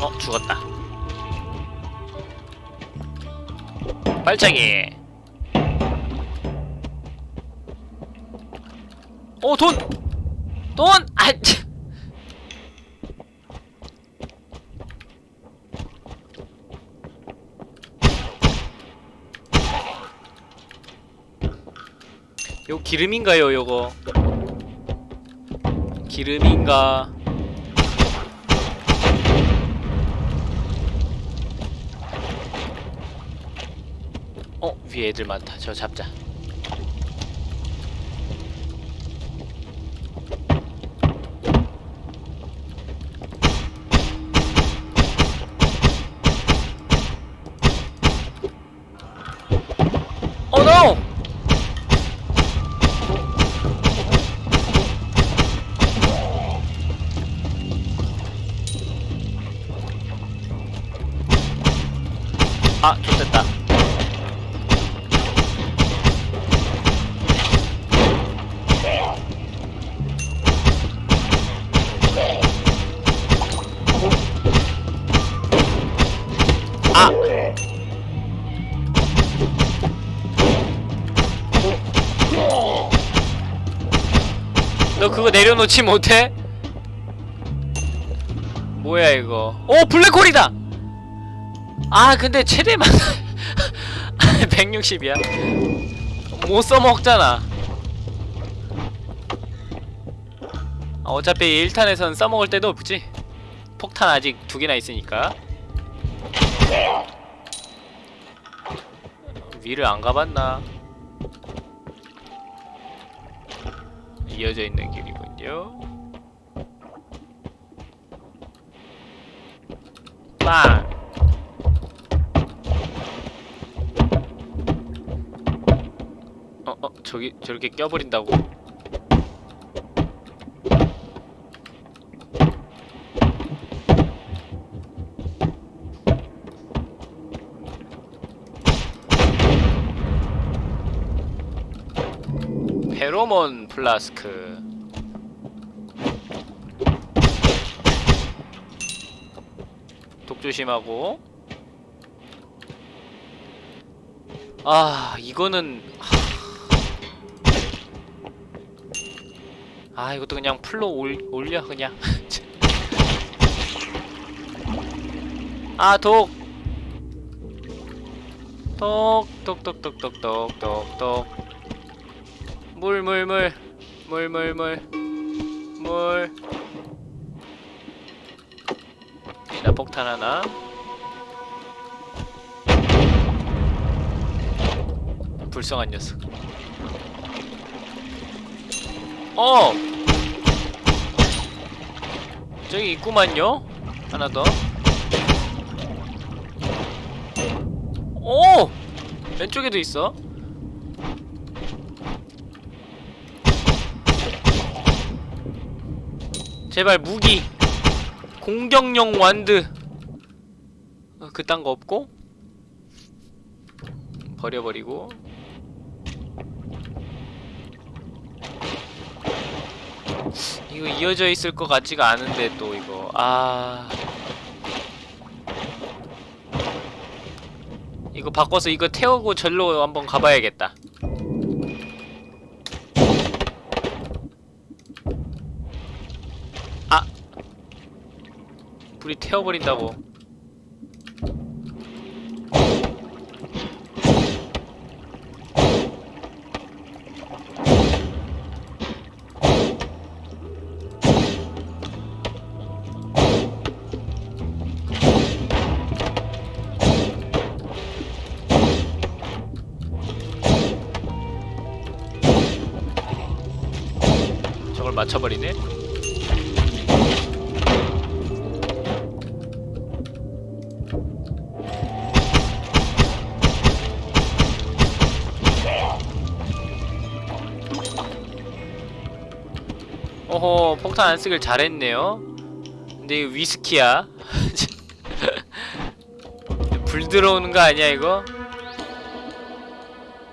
어 죽었다. 발차기 오 돈! 돈! 아! 치. 요 기름인가요 요거 기름인가 어 위에 애들 많다 저 잡자 놓지 못해? 뭐야 이거? 오 블랙홀이다! 아 근데 최대만 160이야? 못 써먹잖아. 아, 어차피 1탄에선 써먹을 때도 없지. 폭탄 아직 두 개나 있으니까. 위를 안 가봤나? 이어져 있는 길이 잠시만요? 빵. 어, 어, 저기, 저렇게 껴버린다고. 페로몬 플라스크. 조심하고. 아 이거는 아 이것도 그냥 풀로 올, 올려 그냥. 아 독! 똑똑똑똑똑똑똑똑똑 물 물. 물 물 물. 물 물나 폭탄 하나 불쌍한 녀석 어 저기 있구만요 하나 더 오! 왼쪽에도 있어. 제발 무기. 공격용 완드. 어, 그딴 거 없고? 버려버리고. 이거 이어져 있을 것 같지가 않은데 또 이거 아 이거 바꿔서 이거 태우고 절로 한번 가봐야겠다. 아! 불이 태워버린다고. 저걸 맞춰버리네. 폭탄 안 쓰길 잘했네요. 근데 이거 위스키야. 불 들어오는 거 아니야 이거?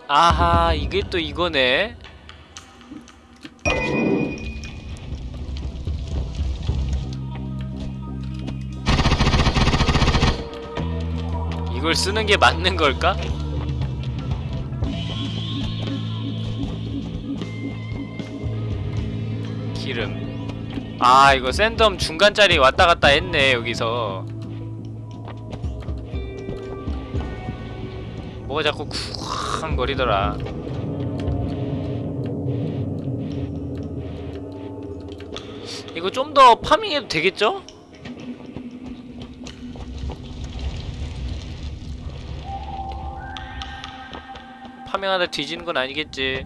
아하 이게 또 이거네. 이걸 쓰는 게 맞는 걸까? 아, 이거 샌덤 중간짜리 왔다 갔다 했네, 여기서. 뭐가 자꾸 쿵 거리더라. 이거 좀 더 파밍해도 되겠죠? 파밍하다 뒤지는 건 아니겠지.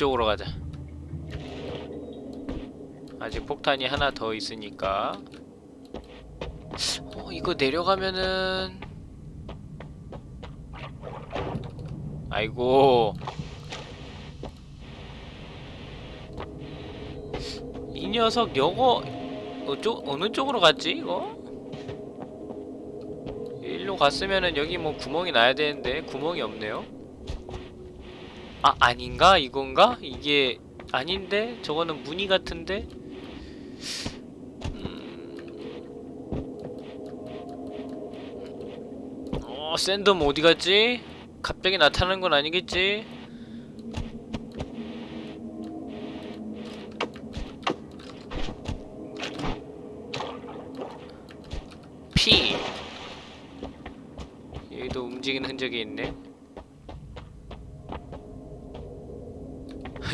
왼쪽으로 가자. 아직 폭탄이 하나 더 있으니까. 어, 이거 내려가면은 아이고 이 녀석 여거 어쪽 어느 쪽으로 갔지 이거? 일로 갔으면은 여기 뭐 구멍이 나야 되는데 구멍이 없네요. 아 아닌가 이건가 이게 아닌데 저거는 무늬 같은데. 어, 샌덤 어디 갔지? 갑자기 나타나는 건 아니겠지? 피 여기도 움직이는 흔적이 있네.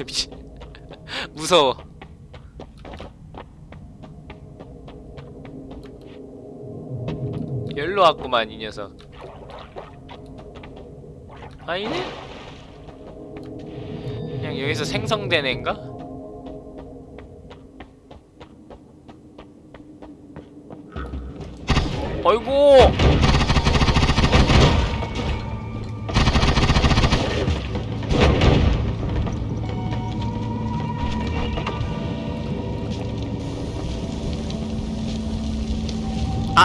미친 무서워. 열로 왔구만 이 녀석. 아니네? 그냥 여기서 생성된 애인가? 어이구!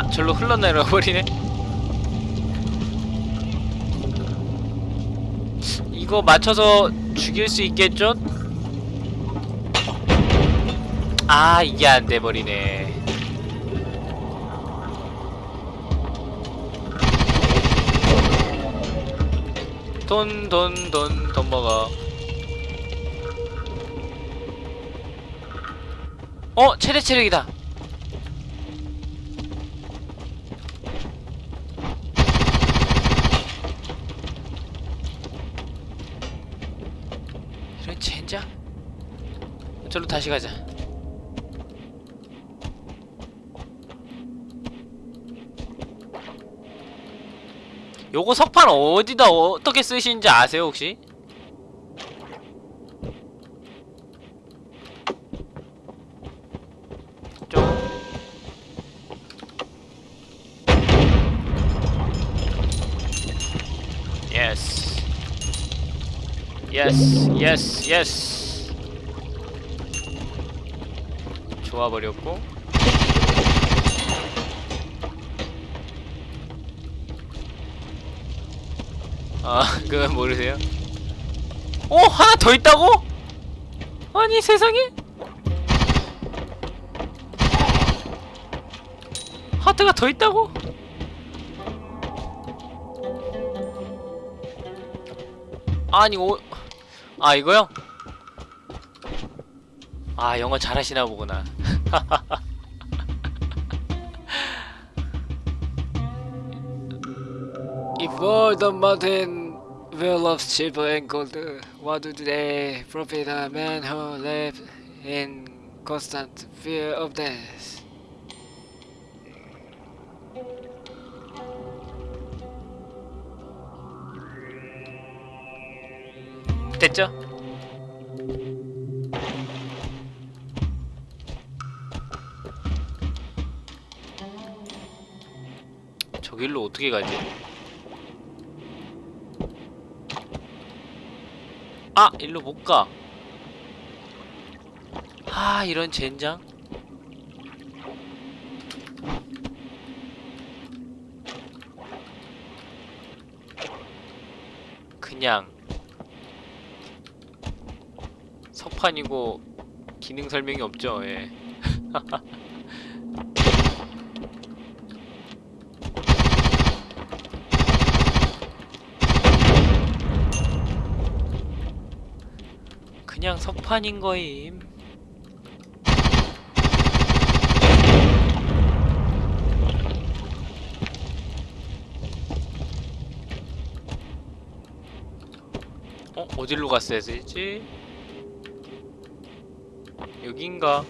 아 절로 흘러내려 버리네. 이거 맞춰서 죽일 수 있겠죠? 아 이게 안 돼 버리네. 돈 돈 돈 돈 먹어. 어 최대 체력이다 이런 젠장 저로 다시 가자. 요거 석판 어디다 어떻게 쓰시는지 아세요 혹시? 좀. 예스 예스 예스 예스 좋아버렸고 아 그건 모르세요? 어? 하나 더 있다고? 아니 세상에? 하트가 더 있다고? 아니 오... 아 이거요? 아 영어 잘하시나 보구나 If all the mountain will of silver and gold, what do they profit a man who lives in constant fear of death? 됐죠? 어떻게 가지? 아! 일로 못 가. 아, 이런 젠장. 그냥 석판이고 기능 설명이 없죠. 예. 그냥 석판인 거임. 어? 어디로 갔어야 되지? 여긴가?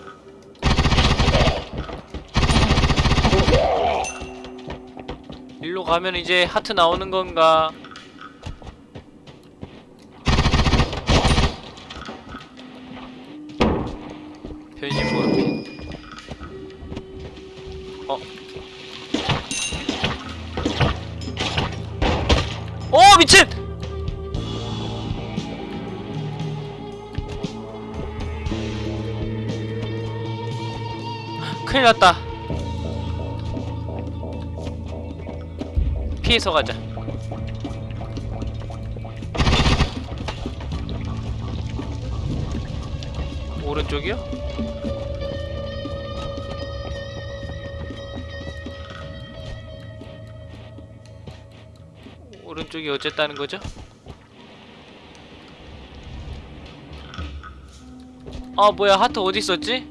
일로 가면 이제 하트 나오는 건가? 났다 피해서 가자 오른쪽이요? 오른쪽이 어쨌다는 거죠? 아 뭐야 하트 어디 있었지?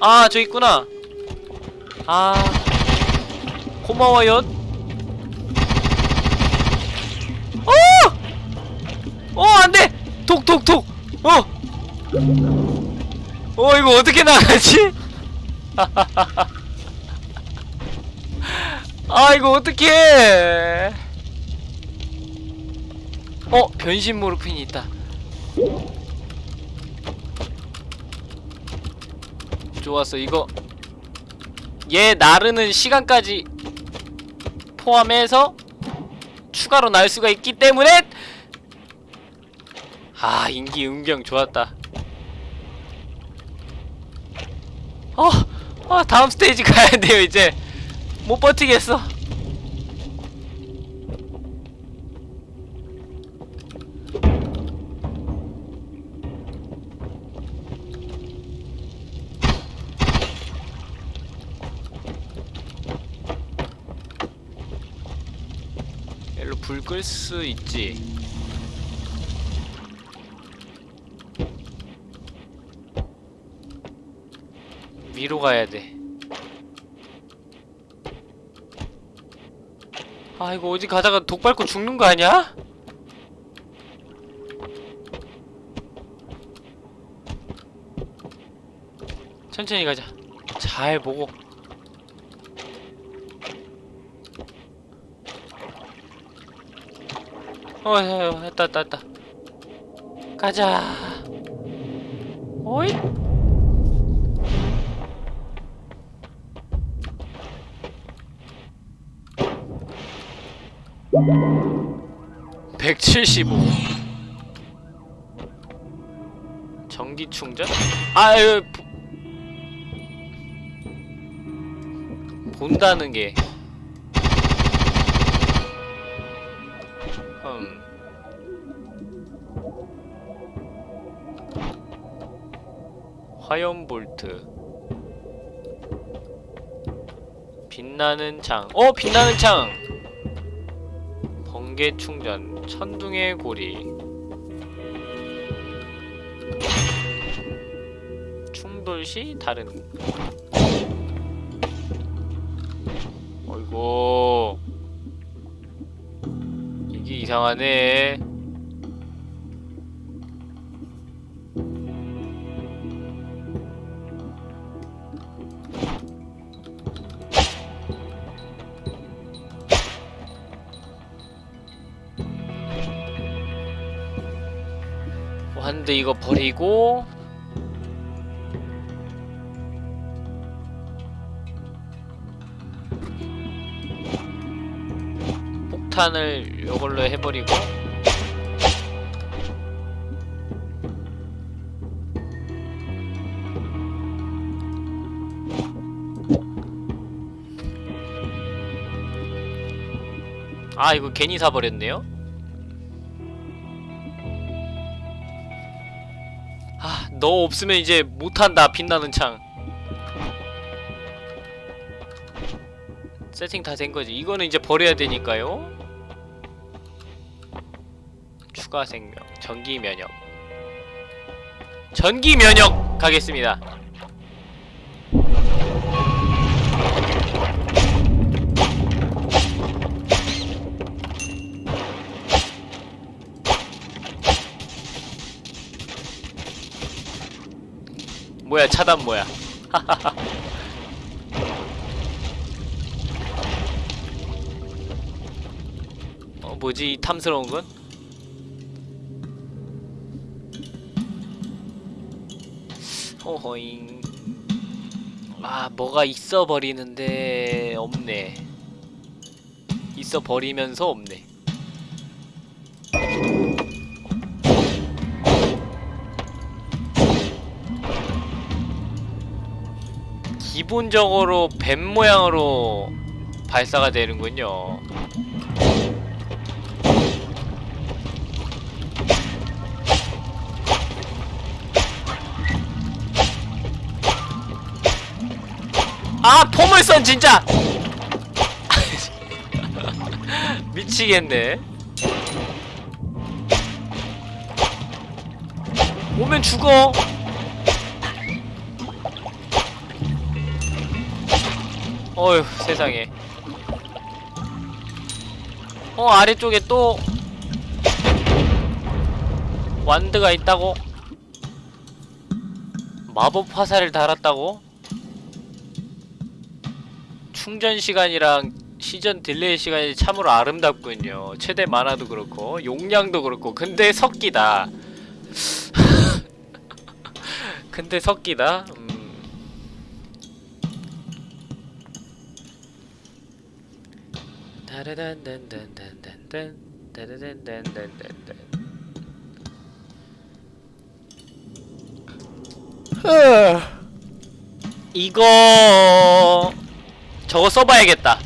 아저 있구나 아 고마워요 어! 어 안돼 독독독 어! 어 이거 어떻게 나가지? 아 이거 어떡해 어 변신 모르핀이 있다 좋았어. 이거 얘 나르는 시간까지 포함해서 추가로 날 수가 있기 때문에 아 인기 음경 좋았다. 어 아 다음 스테이지 가야 돼요 이제. 못 버티겠어 끌수 있지 위로 가야 돼. 아 이거 어디 가다가 독 밟고 죽는 거 아니야? 천천히 가자. 잘 보고. 어, 어, 어, 했다, 했다, 했다. 가자. 오이. 175 전기 충전? 아유 보... 본다는 게 음. 화염 볼트 빛나는 창. 어, 빛나는 창. 번개 충전, 천둥의 고리. 충돌 시 다른. 어이구. 이상하네. 완드 이거 버리고 폭탄을 이걸로 해버리고 아 이거 괜히 사버렸네요 아, 너 없으면 이제 못한다, 빛나는 창. 세팅 다 된 거지. 이거는 이제 버려야 되니까요. 추가 생명, 전기 면역. 전기 면역 가겠습니다. 뭐야, 차단 뭐야. 어, 뭐지, 이 탐스러운 건? 호호잉. 아, 뭐가 있어 버리는데 없네. 있어 버리면서 없네. 기본적으로 뱀 모양으로 발사가 되는군요. 포물선 진짜! 미치겠네. 오면 죽어. 어휴 세상에. 어 아래쪽에 또 wand가 있다고? 마법 화살을 달았다고 충전 시간이랑 시전 delay 시간이 참으로 아름답군요. 최대 마나도 그렇고 용량도 그렇고 근데 섞이다. 근데 섞이다. 음. 이거 저거 써봐야겠다.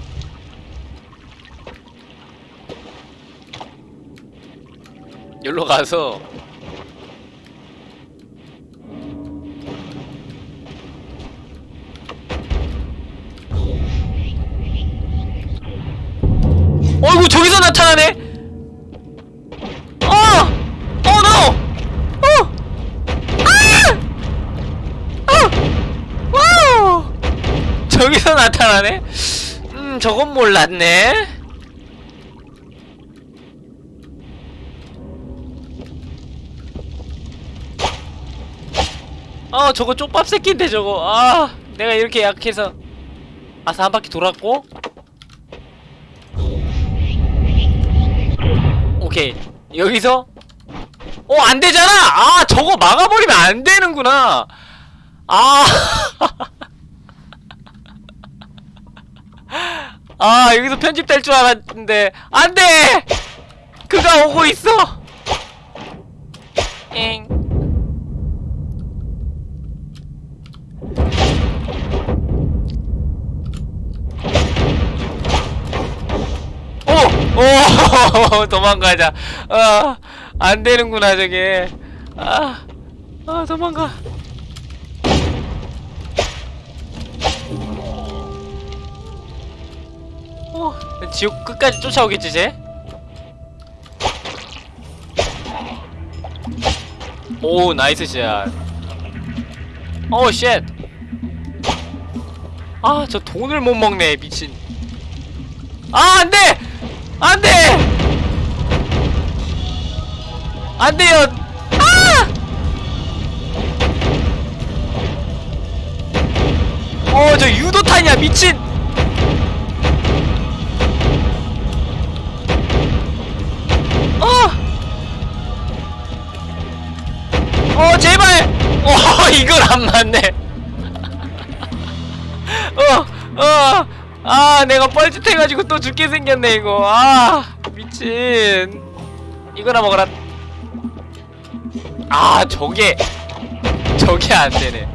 여기로 가서 어이구 저기서 나타나네. 어, 어 저기서 나타나네. 음, 저건 몰랐네. 아 저거 쪽밥 새끼인데 저거. 아 내가 이렇게 약해서. 아사 한 바퀴 돌았고. 오케이. 여기서? 어 안 되잖아! 아 저거 막아버리면 안 되는구나. 아 아, 여기서 편집될 줄 알았는데 안돼 그가 오고 있어 엥 오! 오! 도망가자. 아, 안 되는구나, 저게. 아, 아, 도망가. 어, 지옥 끝까지 쫓아오겠지, 쟤? 오, 나이스 샷. 오, 쉣. 아, 저 돈을 못 먹네, 미친. 아, 안 돼! 안 돼! 안 돼요! 아! 어, 저 유도탄이야, 미친! 어, 제발! 어, 이걸 안 맞네. 어, 어, 아, 내가 뻘짓해가지고 또 죽게 생겼네, 이거. 아, 미친. 이거나 먹어라. 아, 저게, 저게 안 되네.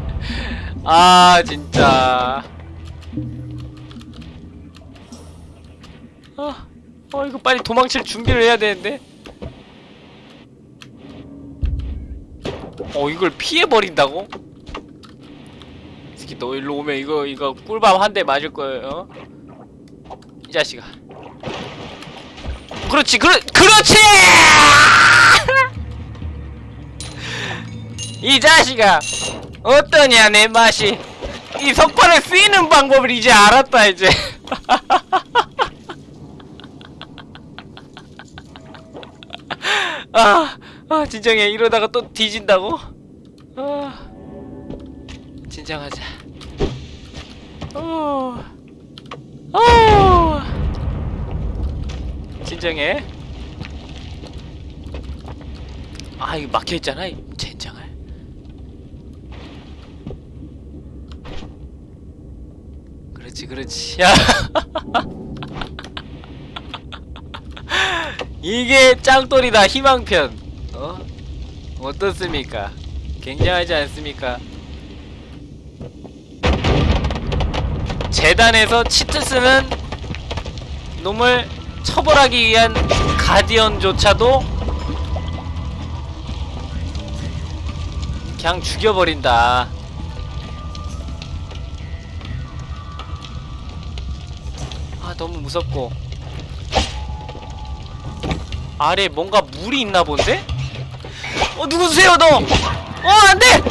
아, 진짜. 아, 어, 이거 빨리 도망칠 준비를 해야 되는데. 어, 이걸 피해버린다고? 이 새끼 너 일로 오면 이거 이거 꿀밤 한 대 맞을 거예요. 어? 이 자식아. 그렇지, 그렇, 그렇지! 이 자식아, 어떠냐 내 맛이? 이 석판을 쓰이는 방법을 이제 알았다 이제. 아, 아 진정해 이러다가 또 뒤진다고? 아. 진정하자. 어. 어. 진정해. 아, 이거 막혀 있잖아. 이 젠장을. 그렇지, 그렇지. 야. 이게 짱돌이다 희망편. 어? 어떻습니까? 굉장하지 않습니까? 재단에서 치트 쓰는 놈을 처벌하기 위한 가디언조차도 그냥 죽여버린다. 아 너무 무섭고 아래 뭔가 물이 있나 본데? 어 누구세요 너? 어 안돼!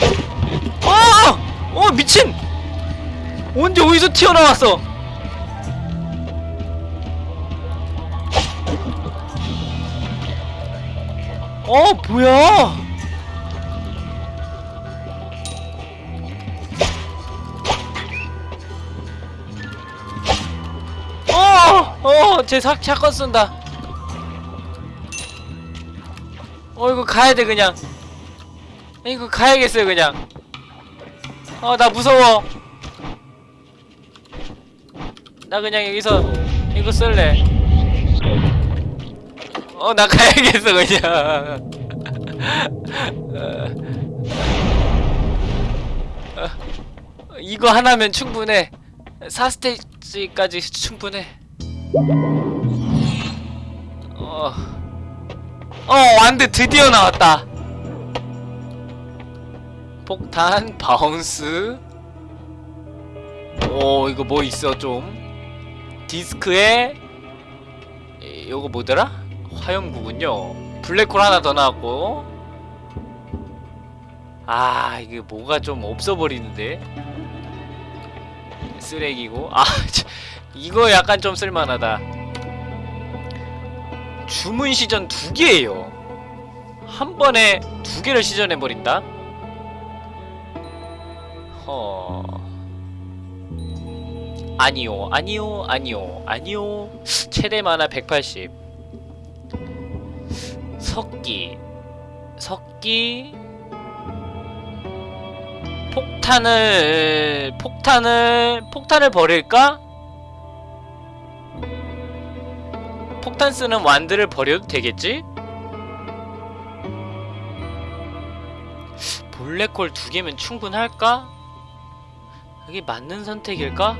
어! 어 미친! 언제 어디서 튀어나왔어? 어 뭐야? 어! 어! 제 사, 샷건 쏜다 어 이거 가야돼 그냥. 이거 가야겠어요 그냥. 어 나 무서워. 나 그냥 여기서 이거 쓸래. 어 나 가야겠어 그냥. 어, 어, 이거 하나면 충분해. 4스테이지까지 충분해. 어... 어 wand 드디어 나왔다. 폭탄 bounce. 오 이거 뭐 있어 좀? 디스크에 이- 요거 뭐더라? 화염구군요. 블랙홀 하나 더 나왔고. 아 이게 뭐가 좀 없어버리는데? 쓰레기고. 아 참, 이거 약간 좀 쓸만하다 주문 시전 두 개예요. 한 번에 두 개를 시전해 버린다? 허. 아니요 아니요 아니요 아니요. 최대 만화 180 석기. 석기? 폭탄을 폭탄을 폭탄을 버릴까? 폭탄 쓰는 완드를 버려도 되겠지? 블랙홀 두 개면 충분할까? 이게 맞는 선택일까?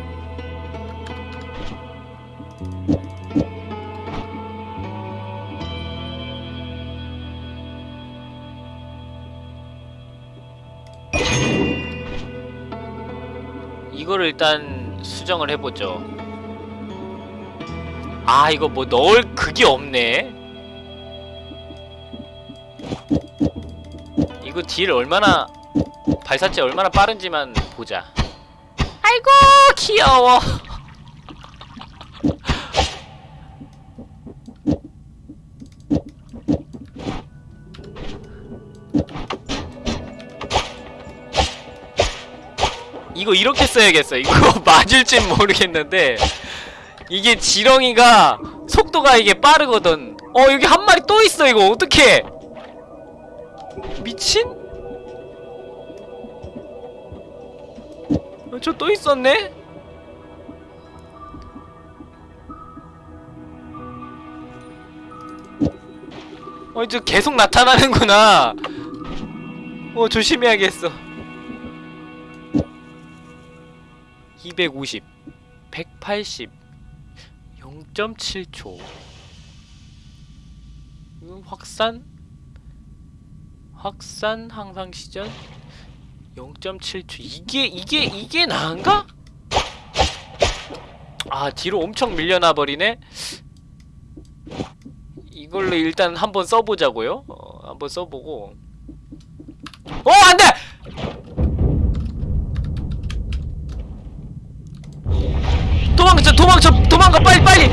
이거를 일단 수정을 해보죠. 아 이거 뭐 넣을 그게 없네. 이거 딜 얼마나 발사체 얼마나 빠른지만 보자. 아이고 귀여워. 이거 이렇게 써야겠어. 이거 맞을진 모르겠는데 이게 지렁이가 속도가 이게 빠르거든. 어 여기 한 마리 또 있어 이거 어떡해? 미친? 어, 저또 있었네? 어 이제 계속 나타나는구나. 어 조심해야겠어. 250 180 0.7초. 이건 확산 확산 항상 시전 0.7초. 이게 이게 이게 나은가? 아 뒤로 엄청 밀려나 버리네. 이걸로 일단 한번 써보자고요. 어, 한번 써보고. 어 안돼 도망쳐 도망쳐 도망가 빨리 빨리.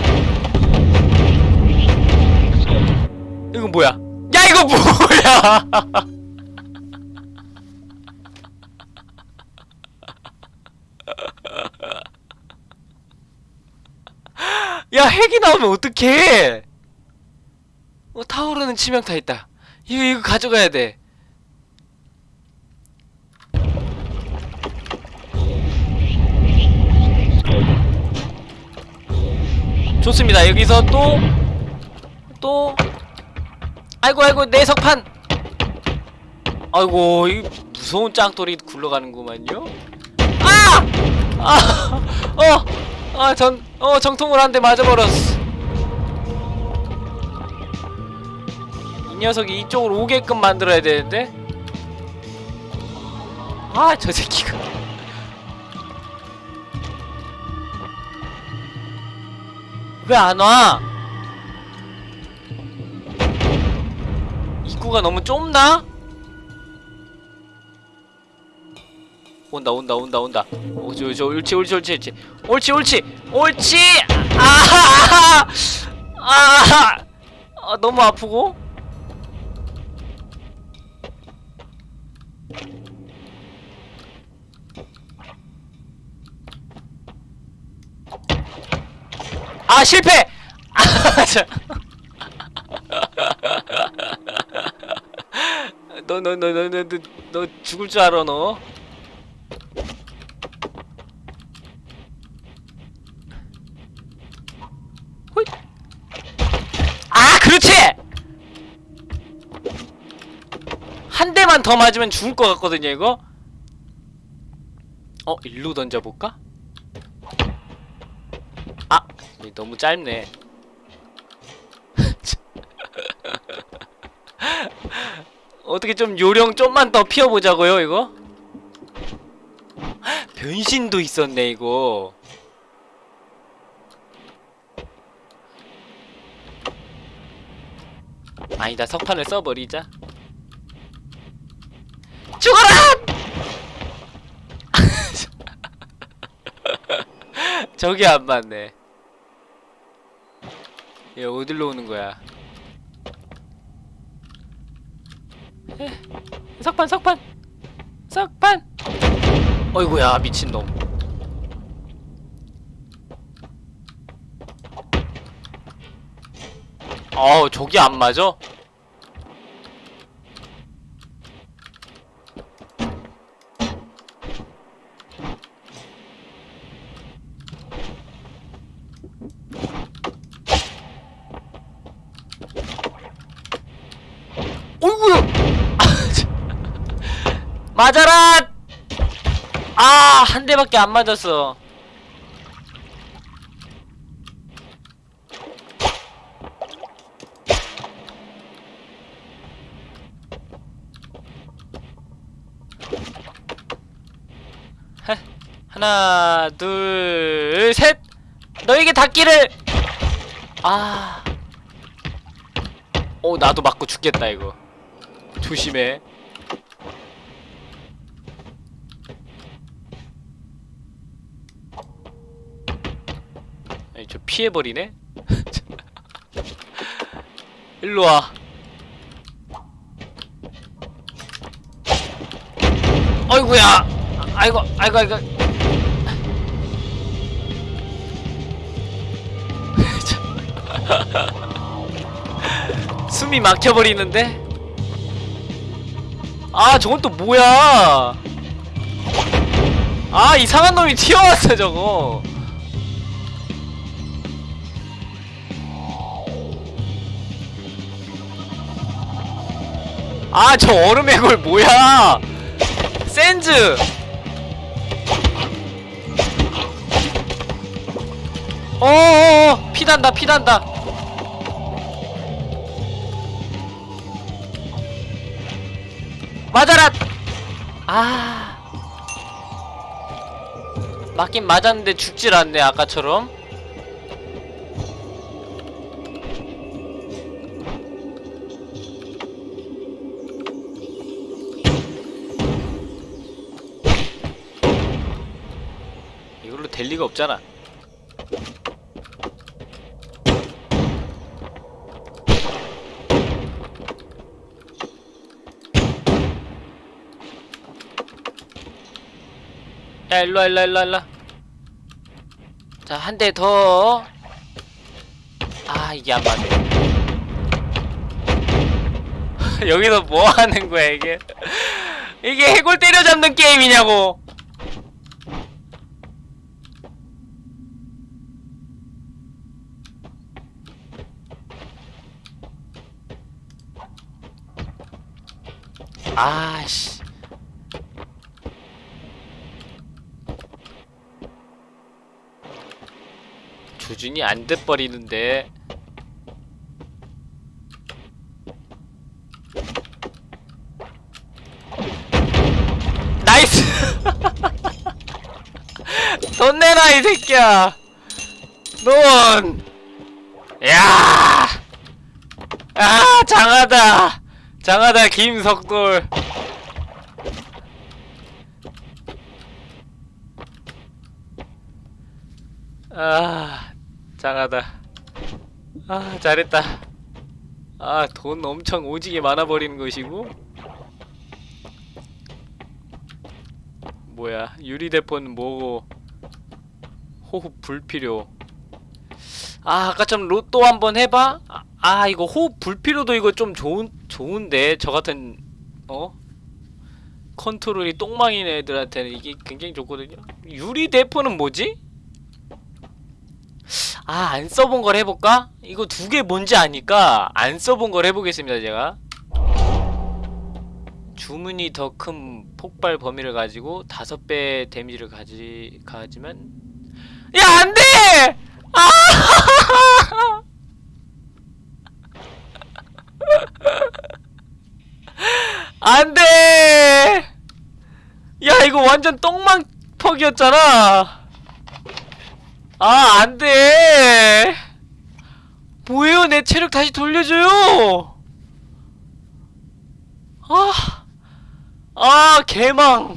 이거 뭐야? 야 이거 뭐야? 야 핵이 나오면 어떡해? 어 타오르는 치명타 있다. 이거 이거 가져가야 돼 좋습니다. 여기서 또, 또, 아이고, 아이고, 내 석판! 아이고, 이 무서운 짱돌이 굴러가는구만요? 아! 아! 어! 아, 전, 어, 정통을 한대 맞아버렸어. 이 녀석이 이쪽으로 오게끔 만들어야 되는데? 아, 저 새끼가. 왜 안 와? 입구가 너무 좁나? 온다 온다 온다 온다. 오저 저 옳지 옳지 옳지 옳지. 옳지 옳지 옳지! 아하하 아 아, 너무 아프고 아 실패 아, 자. 너너 너 너 너 너 죽을 줄 알아 너 호잇. 아 그렇지 한 대만 더 맞으면 죽을 것 같거든요 이거 어 일로 던져볼까? 너무 짧네 어떻게 좀 요령 좀만 더 피워보자고요 이거? 변신도 있었네 이거 아니다 석판을 써버리자 죽어라! 저기 안 맞네 얘 어디로 오는 거야? 에, 석판 석판. 석판. 어이구야 미친놈. 어 저기 안 맞아? 어이구야 맞아라! 아 한 대밖에 안 맞았어. 하, 하나 둘 셋! 너에게 닿기를! 아. 어, 나도 맞고 죽겠다, 이거. 조심해. 아니, 저 피해버리네? 일로 와. 어이구야! 아이고, 아이고, 아이고. 숨이 막혀버리는데? 아 저건 또 뭐야 아 이상한 놈이 튀어왔어 저거 아 저 얼음의 골 뭐야 센즈 어어어 피난다 피난다 맞아라! 아. 맞긴 맞았는데 죽질 않네, 아까처럼. 리가 없잖아. 야 일로와 일로와 일로와 일로와. 자한 대 더. 아 이게 안 맞네. 여기서 뭐 하는 거야 이게? 이게 해골 때려잡는 게임이냐고 아씨. 조준이 안 돼버리는데. nice! 돈 내놔 이 새끼야! 돈! 야! 아 장하다 장하다 김석돌. 아 장하다. 아 잘했다. 아 돈 엄청 오지게 많아버리는 것이고. 뭐야 유리대포는 뭐고. 호흡 불필요. 아 아까처럼 로또 한번 해봐. 아, 아 이거 호흡 불필요도 이거 좀 좋은 좋은데 저 같은 어 컨트롤이 똥망인 애들한테는 이게 굉장히 좋거든요 유리 대포는 뭐지? 아, 안 써본 걸 해볼까? 이거 두 개 뭔지 아니까 안 써본 걸 해보겠습니다, 제가. 주문이 더 큰 폭발 범위를 가지고 다섯 배 데미지를 가지 가지만 야 안돼! 아! 안돼! 야 이거 완전 똥망퍽이었잖아. 아 안돼! 뭐예요 내 체력 다시 돌려줘요. 아, 아 개망.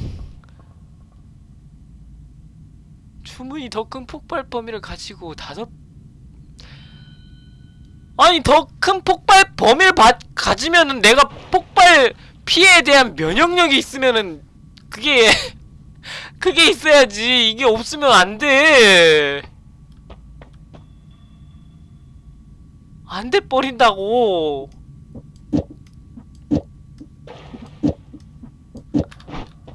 주문이 더 큰 폭발 범위를 가지고 다섯 아니 더 큰 폭발 범위를 바, 가지면은 내가 폭발 피해에 대한 면역력이 있으면은 그게 그게 있어야지. 이게 없으면 안돼. 안 돼 버린다고.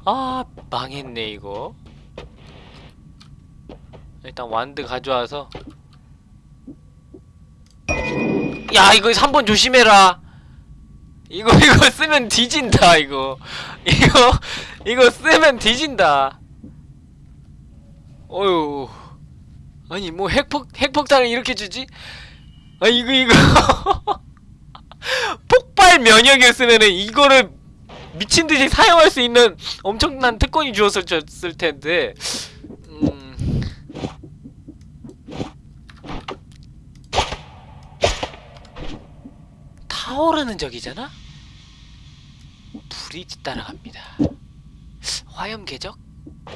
아 망했네 이거. 일단 완드 가져와서 야 이거 3번 조심해라. 이거 이거 쓰면 뒤진다 이거. 이거 이거 쓰면 뒤진다. 어휴. 아니 뭐 핵폭 핵폭탄을 이렇게 주지? 아 이거 이거. 폭발 면역이었으면은 이거를 미친듯이 사용할 수 있는 엄청난 특권이 주었을 텐데 음 타오르는 적이잖아? 불이 뒤따라갑니다. 화염 궤적?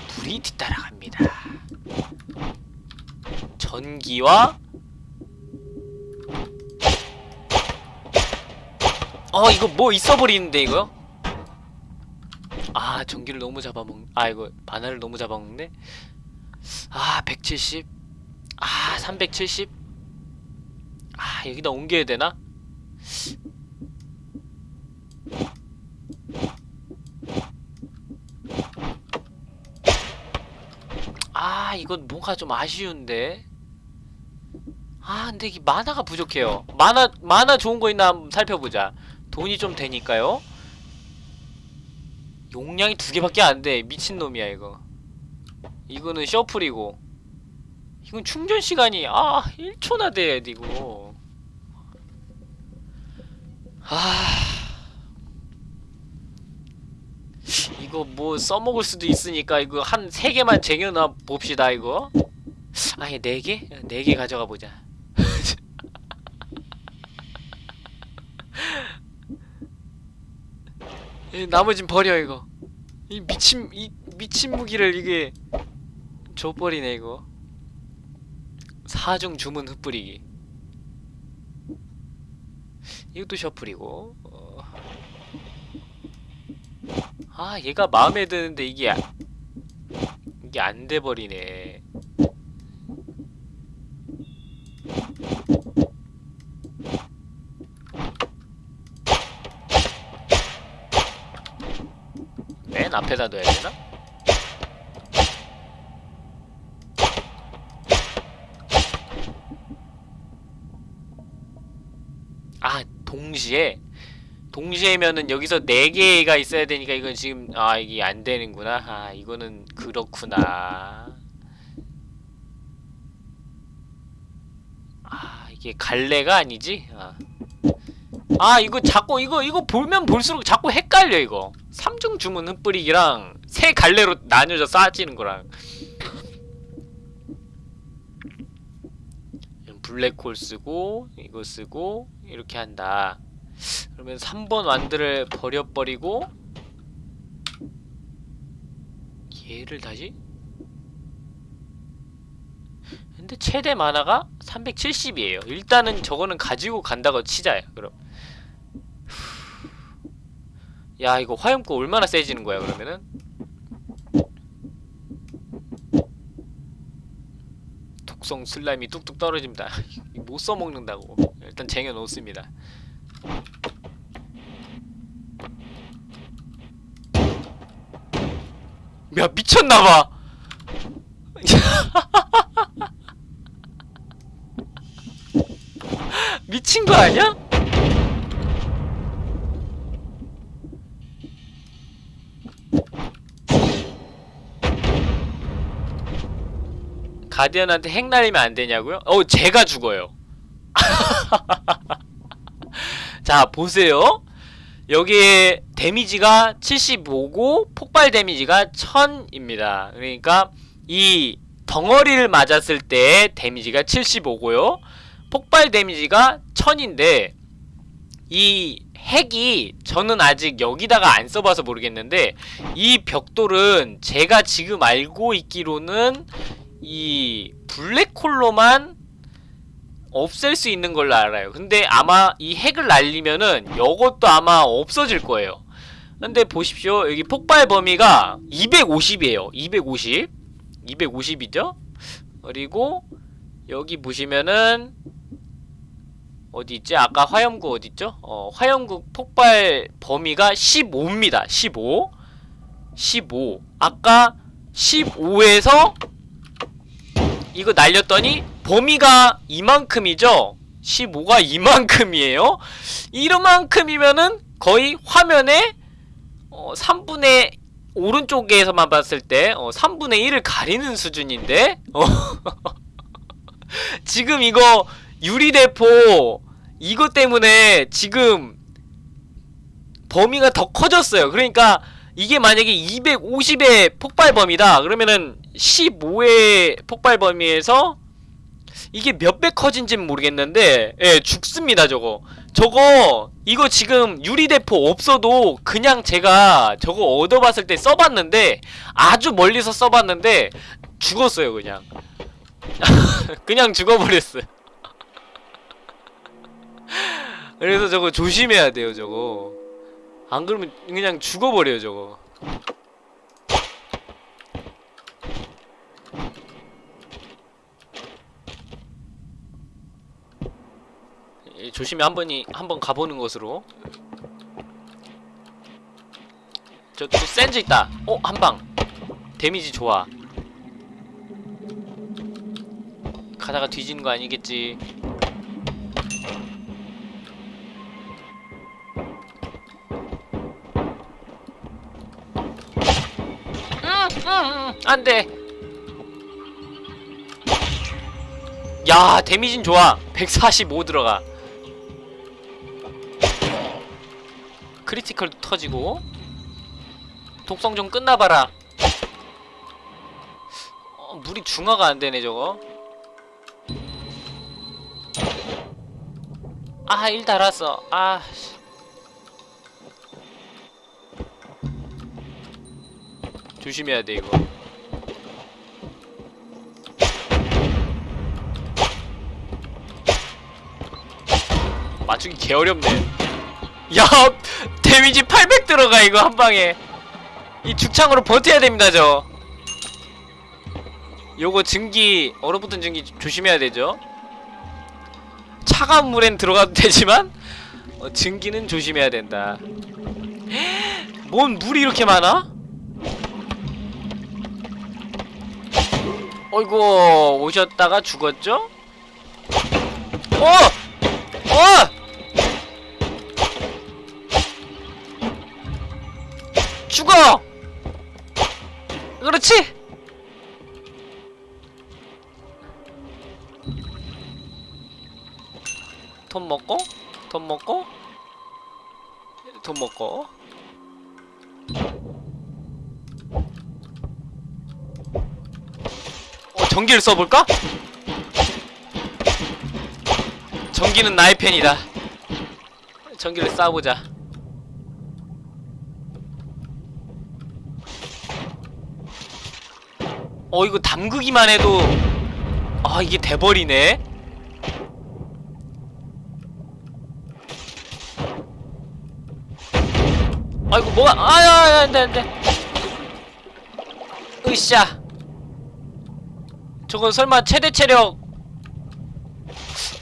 불이 뒤따라갑니다. 전기와 어 이거 뭐 있어버리는데 이거? 아 전기를 너무 잡아먹 아 이거 바나를 너무 잡아먹네 아 170. 아 370. 아 여기다 옮겨야 되나? 아 이건 뭔가 좀 아쉬운데? 아 근데 이게 만화가 부족해요. 만화 만화 좋은 거 있나 한번 살펴보자. 돈이 좀 되니까요. 용량이 두 개밖에 안 돼. 미친놈이야 이거. 이거는 셔플이고. 이건 충전 시간이 아 1초나 돼야 되고 아 이거 뭐 써먹을 수도 있으니까 이거 한 세 개만 쟁여놔 봅시다 이거. 아예 네 개? 네 개 가져가 보자. 이 나머진 버려 이거. 이 미친 이 미친 무기를 이게 줘버리네 이거. 사중 주문 흩뿌리기. 이것도 셔플이고 어. 아 얘가 마음에 드는데 이게 아- 이게 안 돼버리네 맨 앞에다 둬야 되나? 아 동시에 동시에면은 여기서 네 개가 있어야 되니까 이건 지금 아 이게 안 되는구나. 아 이거는 그렇구나. 아 이게 갈래가 아니지? 아, 아 이거 자꾸 이거 이거 보면 볼수록 자꾸 헷갈려 이거. 삼중 주문 흩뿌리기랑 세 갈래로 나뉘어져 쌓아지는 거랑. 블랙홀 쓰고 이거 쓰고 이렇게 한다 그러면 3번 완드를 버려버리고 얘를 다시? 근데 최대 만화가 370이에요. 일단은 저거는 가지고 간다고 치자요 그럼. 야 이거 화염구 얼마나 세지는 거야 그러면은? 독성 슬라임이 뚝뚝 떨어집니다. 못 써먹는다고. 일단 쟁여 놓습니다 야 미쳤나봐 미친 거 아니야? 가디언한테 핵 날리면 안 되냐고요? 어, 제가 죽어요. 자, 보세요. 여기에 데미지가 75고 폭발 데미지가 1000입니다. 그러니까 이 덩어리를 맞았을 때 데미지가 75고요. 폭발 데미지가 1000인데 이 핵이 저는 아직 여기다가 안 써봐서 모르겠는데 이 벽돌은 제가 지금 알고 있기로는 이 블랙홀로만 없앨 수 있는 걸로 알아요 근데 아마 이 핵을 날리면은 요것도 아마 없어질 거예요 근데 보십시오 여기 폭발 범위가 250이에요 250 250이죠 그리고 여기 보시면은 어디 있지? 아까 화염구 어디 있죠? 어, 화염구 폭발 범위가 15입니다. 15. 15. 아까 15에서 이거 날렸더니 범위가 이만큼이죠? 15가 이만큼이에요? 이만큼이면은 거의 화면에 어, 3분의 오른쪽에서만 봤을 때 어, 3분의 1을 가리는 수준인데 어. 지금 이거 유리대포 이것 때문에 지금 범위가 더 커졌어요. 그러니까 이게 만약에 250의 폭발 범위다. 그러면은 15의 폭발 범위에서 이게 몇 배 커진지는 모르겠는데 예, 죽습니다, 저거. 저거 이거 지금 유리대포 없어도 그냥 제가 저거 얻어봤을 때 써봤는데 아주 멀리서 써봤는데 죽었어요, 그냥. 그냥 죽어버렸어요. 그래서 저거 조심해야 돼요 저거 안 그러면 그냥 죽어버려요 저거. 예, 조심히 한 번이 한 번 가보는 것으로. 저또 센즈 있다. 어? 한방. 데미지 좋아. 가다가 뒤지는 거 아니겠지 안 돼. 야 데미진 좋아. 145 들어가. 크리티컬도 터지고. 독성 좀 끝나봐라. 어, 물이 중화가 안 되네 저거. 아1 달았어. 아 조심해야 돼 이거. 맞추기 개어렵네. 야 데미지 800 들어가 이거 한방에. 이 죽창으로 버텨야 됩니다 저. 요거 증기 얼어붙은 증기 조심해야 되죠? 차가운 물엔 들어가도 되지만 어, 증기는 조심해야 된다. 뭔 물이 이렇게 많아? 어이구 오셨다가 죽었죠? 어! 어! 죽어! 그렇지! 돈 먹고 돈 먹고 돈 먹고 전기를 써볼까? 전기는 나의 편이다. 전기를 쏴보자. 어 이거 담그기만 해도 아 이게 돼버리네. 아이고 뭐가 아야 안돼 안돼. 으쌰 저건 설마 최대 체력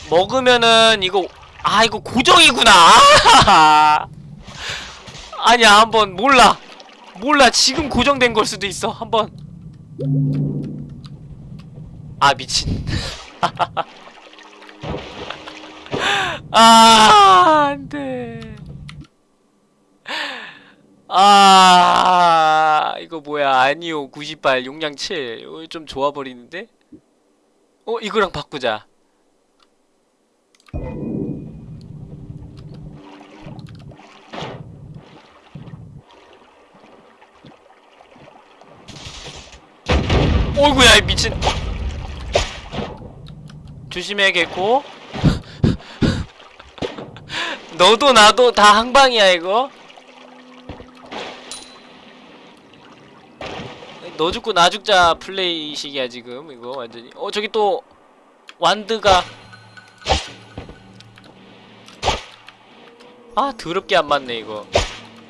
먹으면은 이거 아 이거 고정이구나. 아니야 한번 몰라. 몰라 지금 고정된 걸 수도 있어. 한번. 아 미친. 아 안돼. 아 이거 뭐야. 아니요 98 용량 7 이거 좀 좋아버리는데 어 이거랑 바꾸자. 어이구야 이 미친. 조심해야겠고 너도 나도 다 한방이야 이거 너 죽고 나 죽자 플레이식이야 지금. 이거 완전히. 어 저기 또 완드가. 아 더럽게 안 맞네 이거.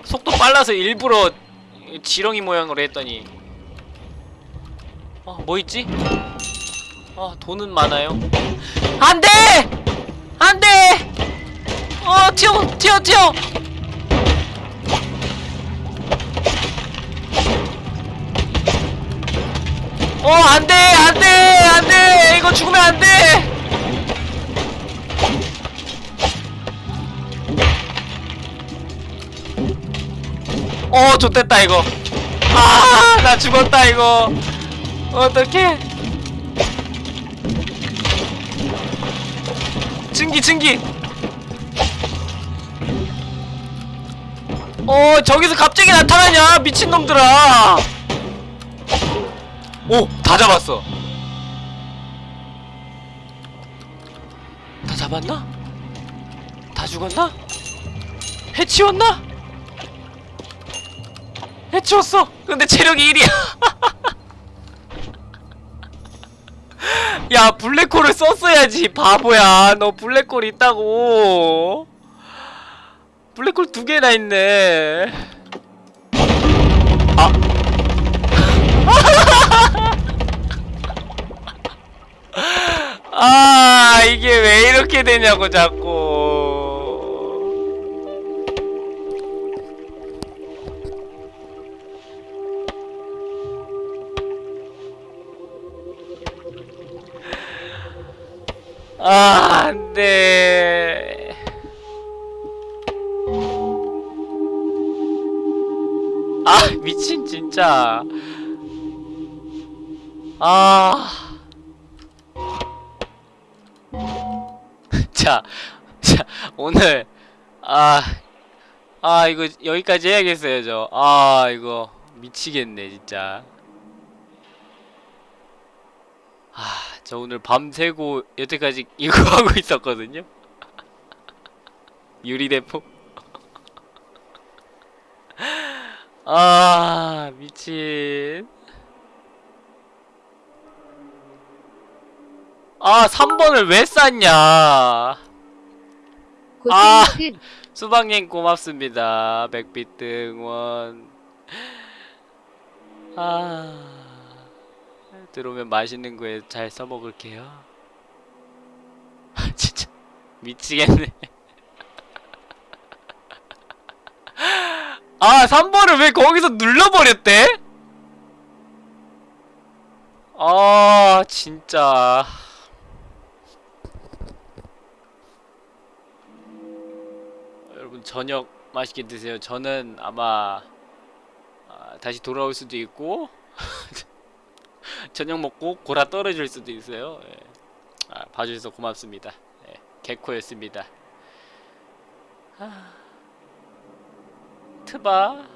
속도 빨라서 일부러 지렁이 모양으로 했더니. 어 뭐 있지? 아 돈은 많아요. 안돼! 안돼! 어 튀어 튀어 튀어 어 안돼 안돼 안돼. 이거 죽으면 안돼. 어 좋됐다 이거. 아 나 죽었다 이거. 어떡해. 증기 증기. 어 저기서 갑자기 나타나냐 미친놈들아 오! 다 잡았어 다 잡았나? 다 죽었나? 해치웠나? 해치웠어! 근데 체력이 1이야 야 블랙홀을 썼어야지 바보야 너 블랙홀 있다고 블랙홀 두 개나 있네 아 이게 왜 이렇게 되냐고 자꾸. 아 안돼. 아 미친 진짜. 아 자, 자, 오늘, 아, 아, 이거 여기까지 해야겠어요, 저. 아, 이거 미치겠네, 진짜. 아, 저 오늘 밤새고 여태까지 이거 하고 있었거든요? 유리대포? 아, 미친. 아, 3번을 왜 쌌냐. 아. 고생끝 수박님 고맙습니다. 백비트 응원. 아 들어오면 맛있는 거에 잘 써먹을게요. 아, 진짜 미치겠네. 아 3번을 왜 거기서 눌러버렸대? 아 진짜. 여러분 저녁 맛있게 드세요. 저는 아마 아, 다시 돌아올 수도 있고 저녁 먹고 고라 떨어질 수도 있어요. 예. 아, 봐주셔서 고맙습니다. 예, 개코였습니다. 아, 트바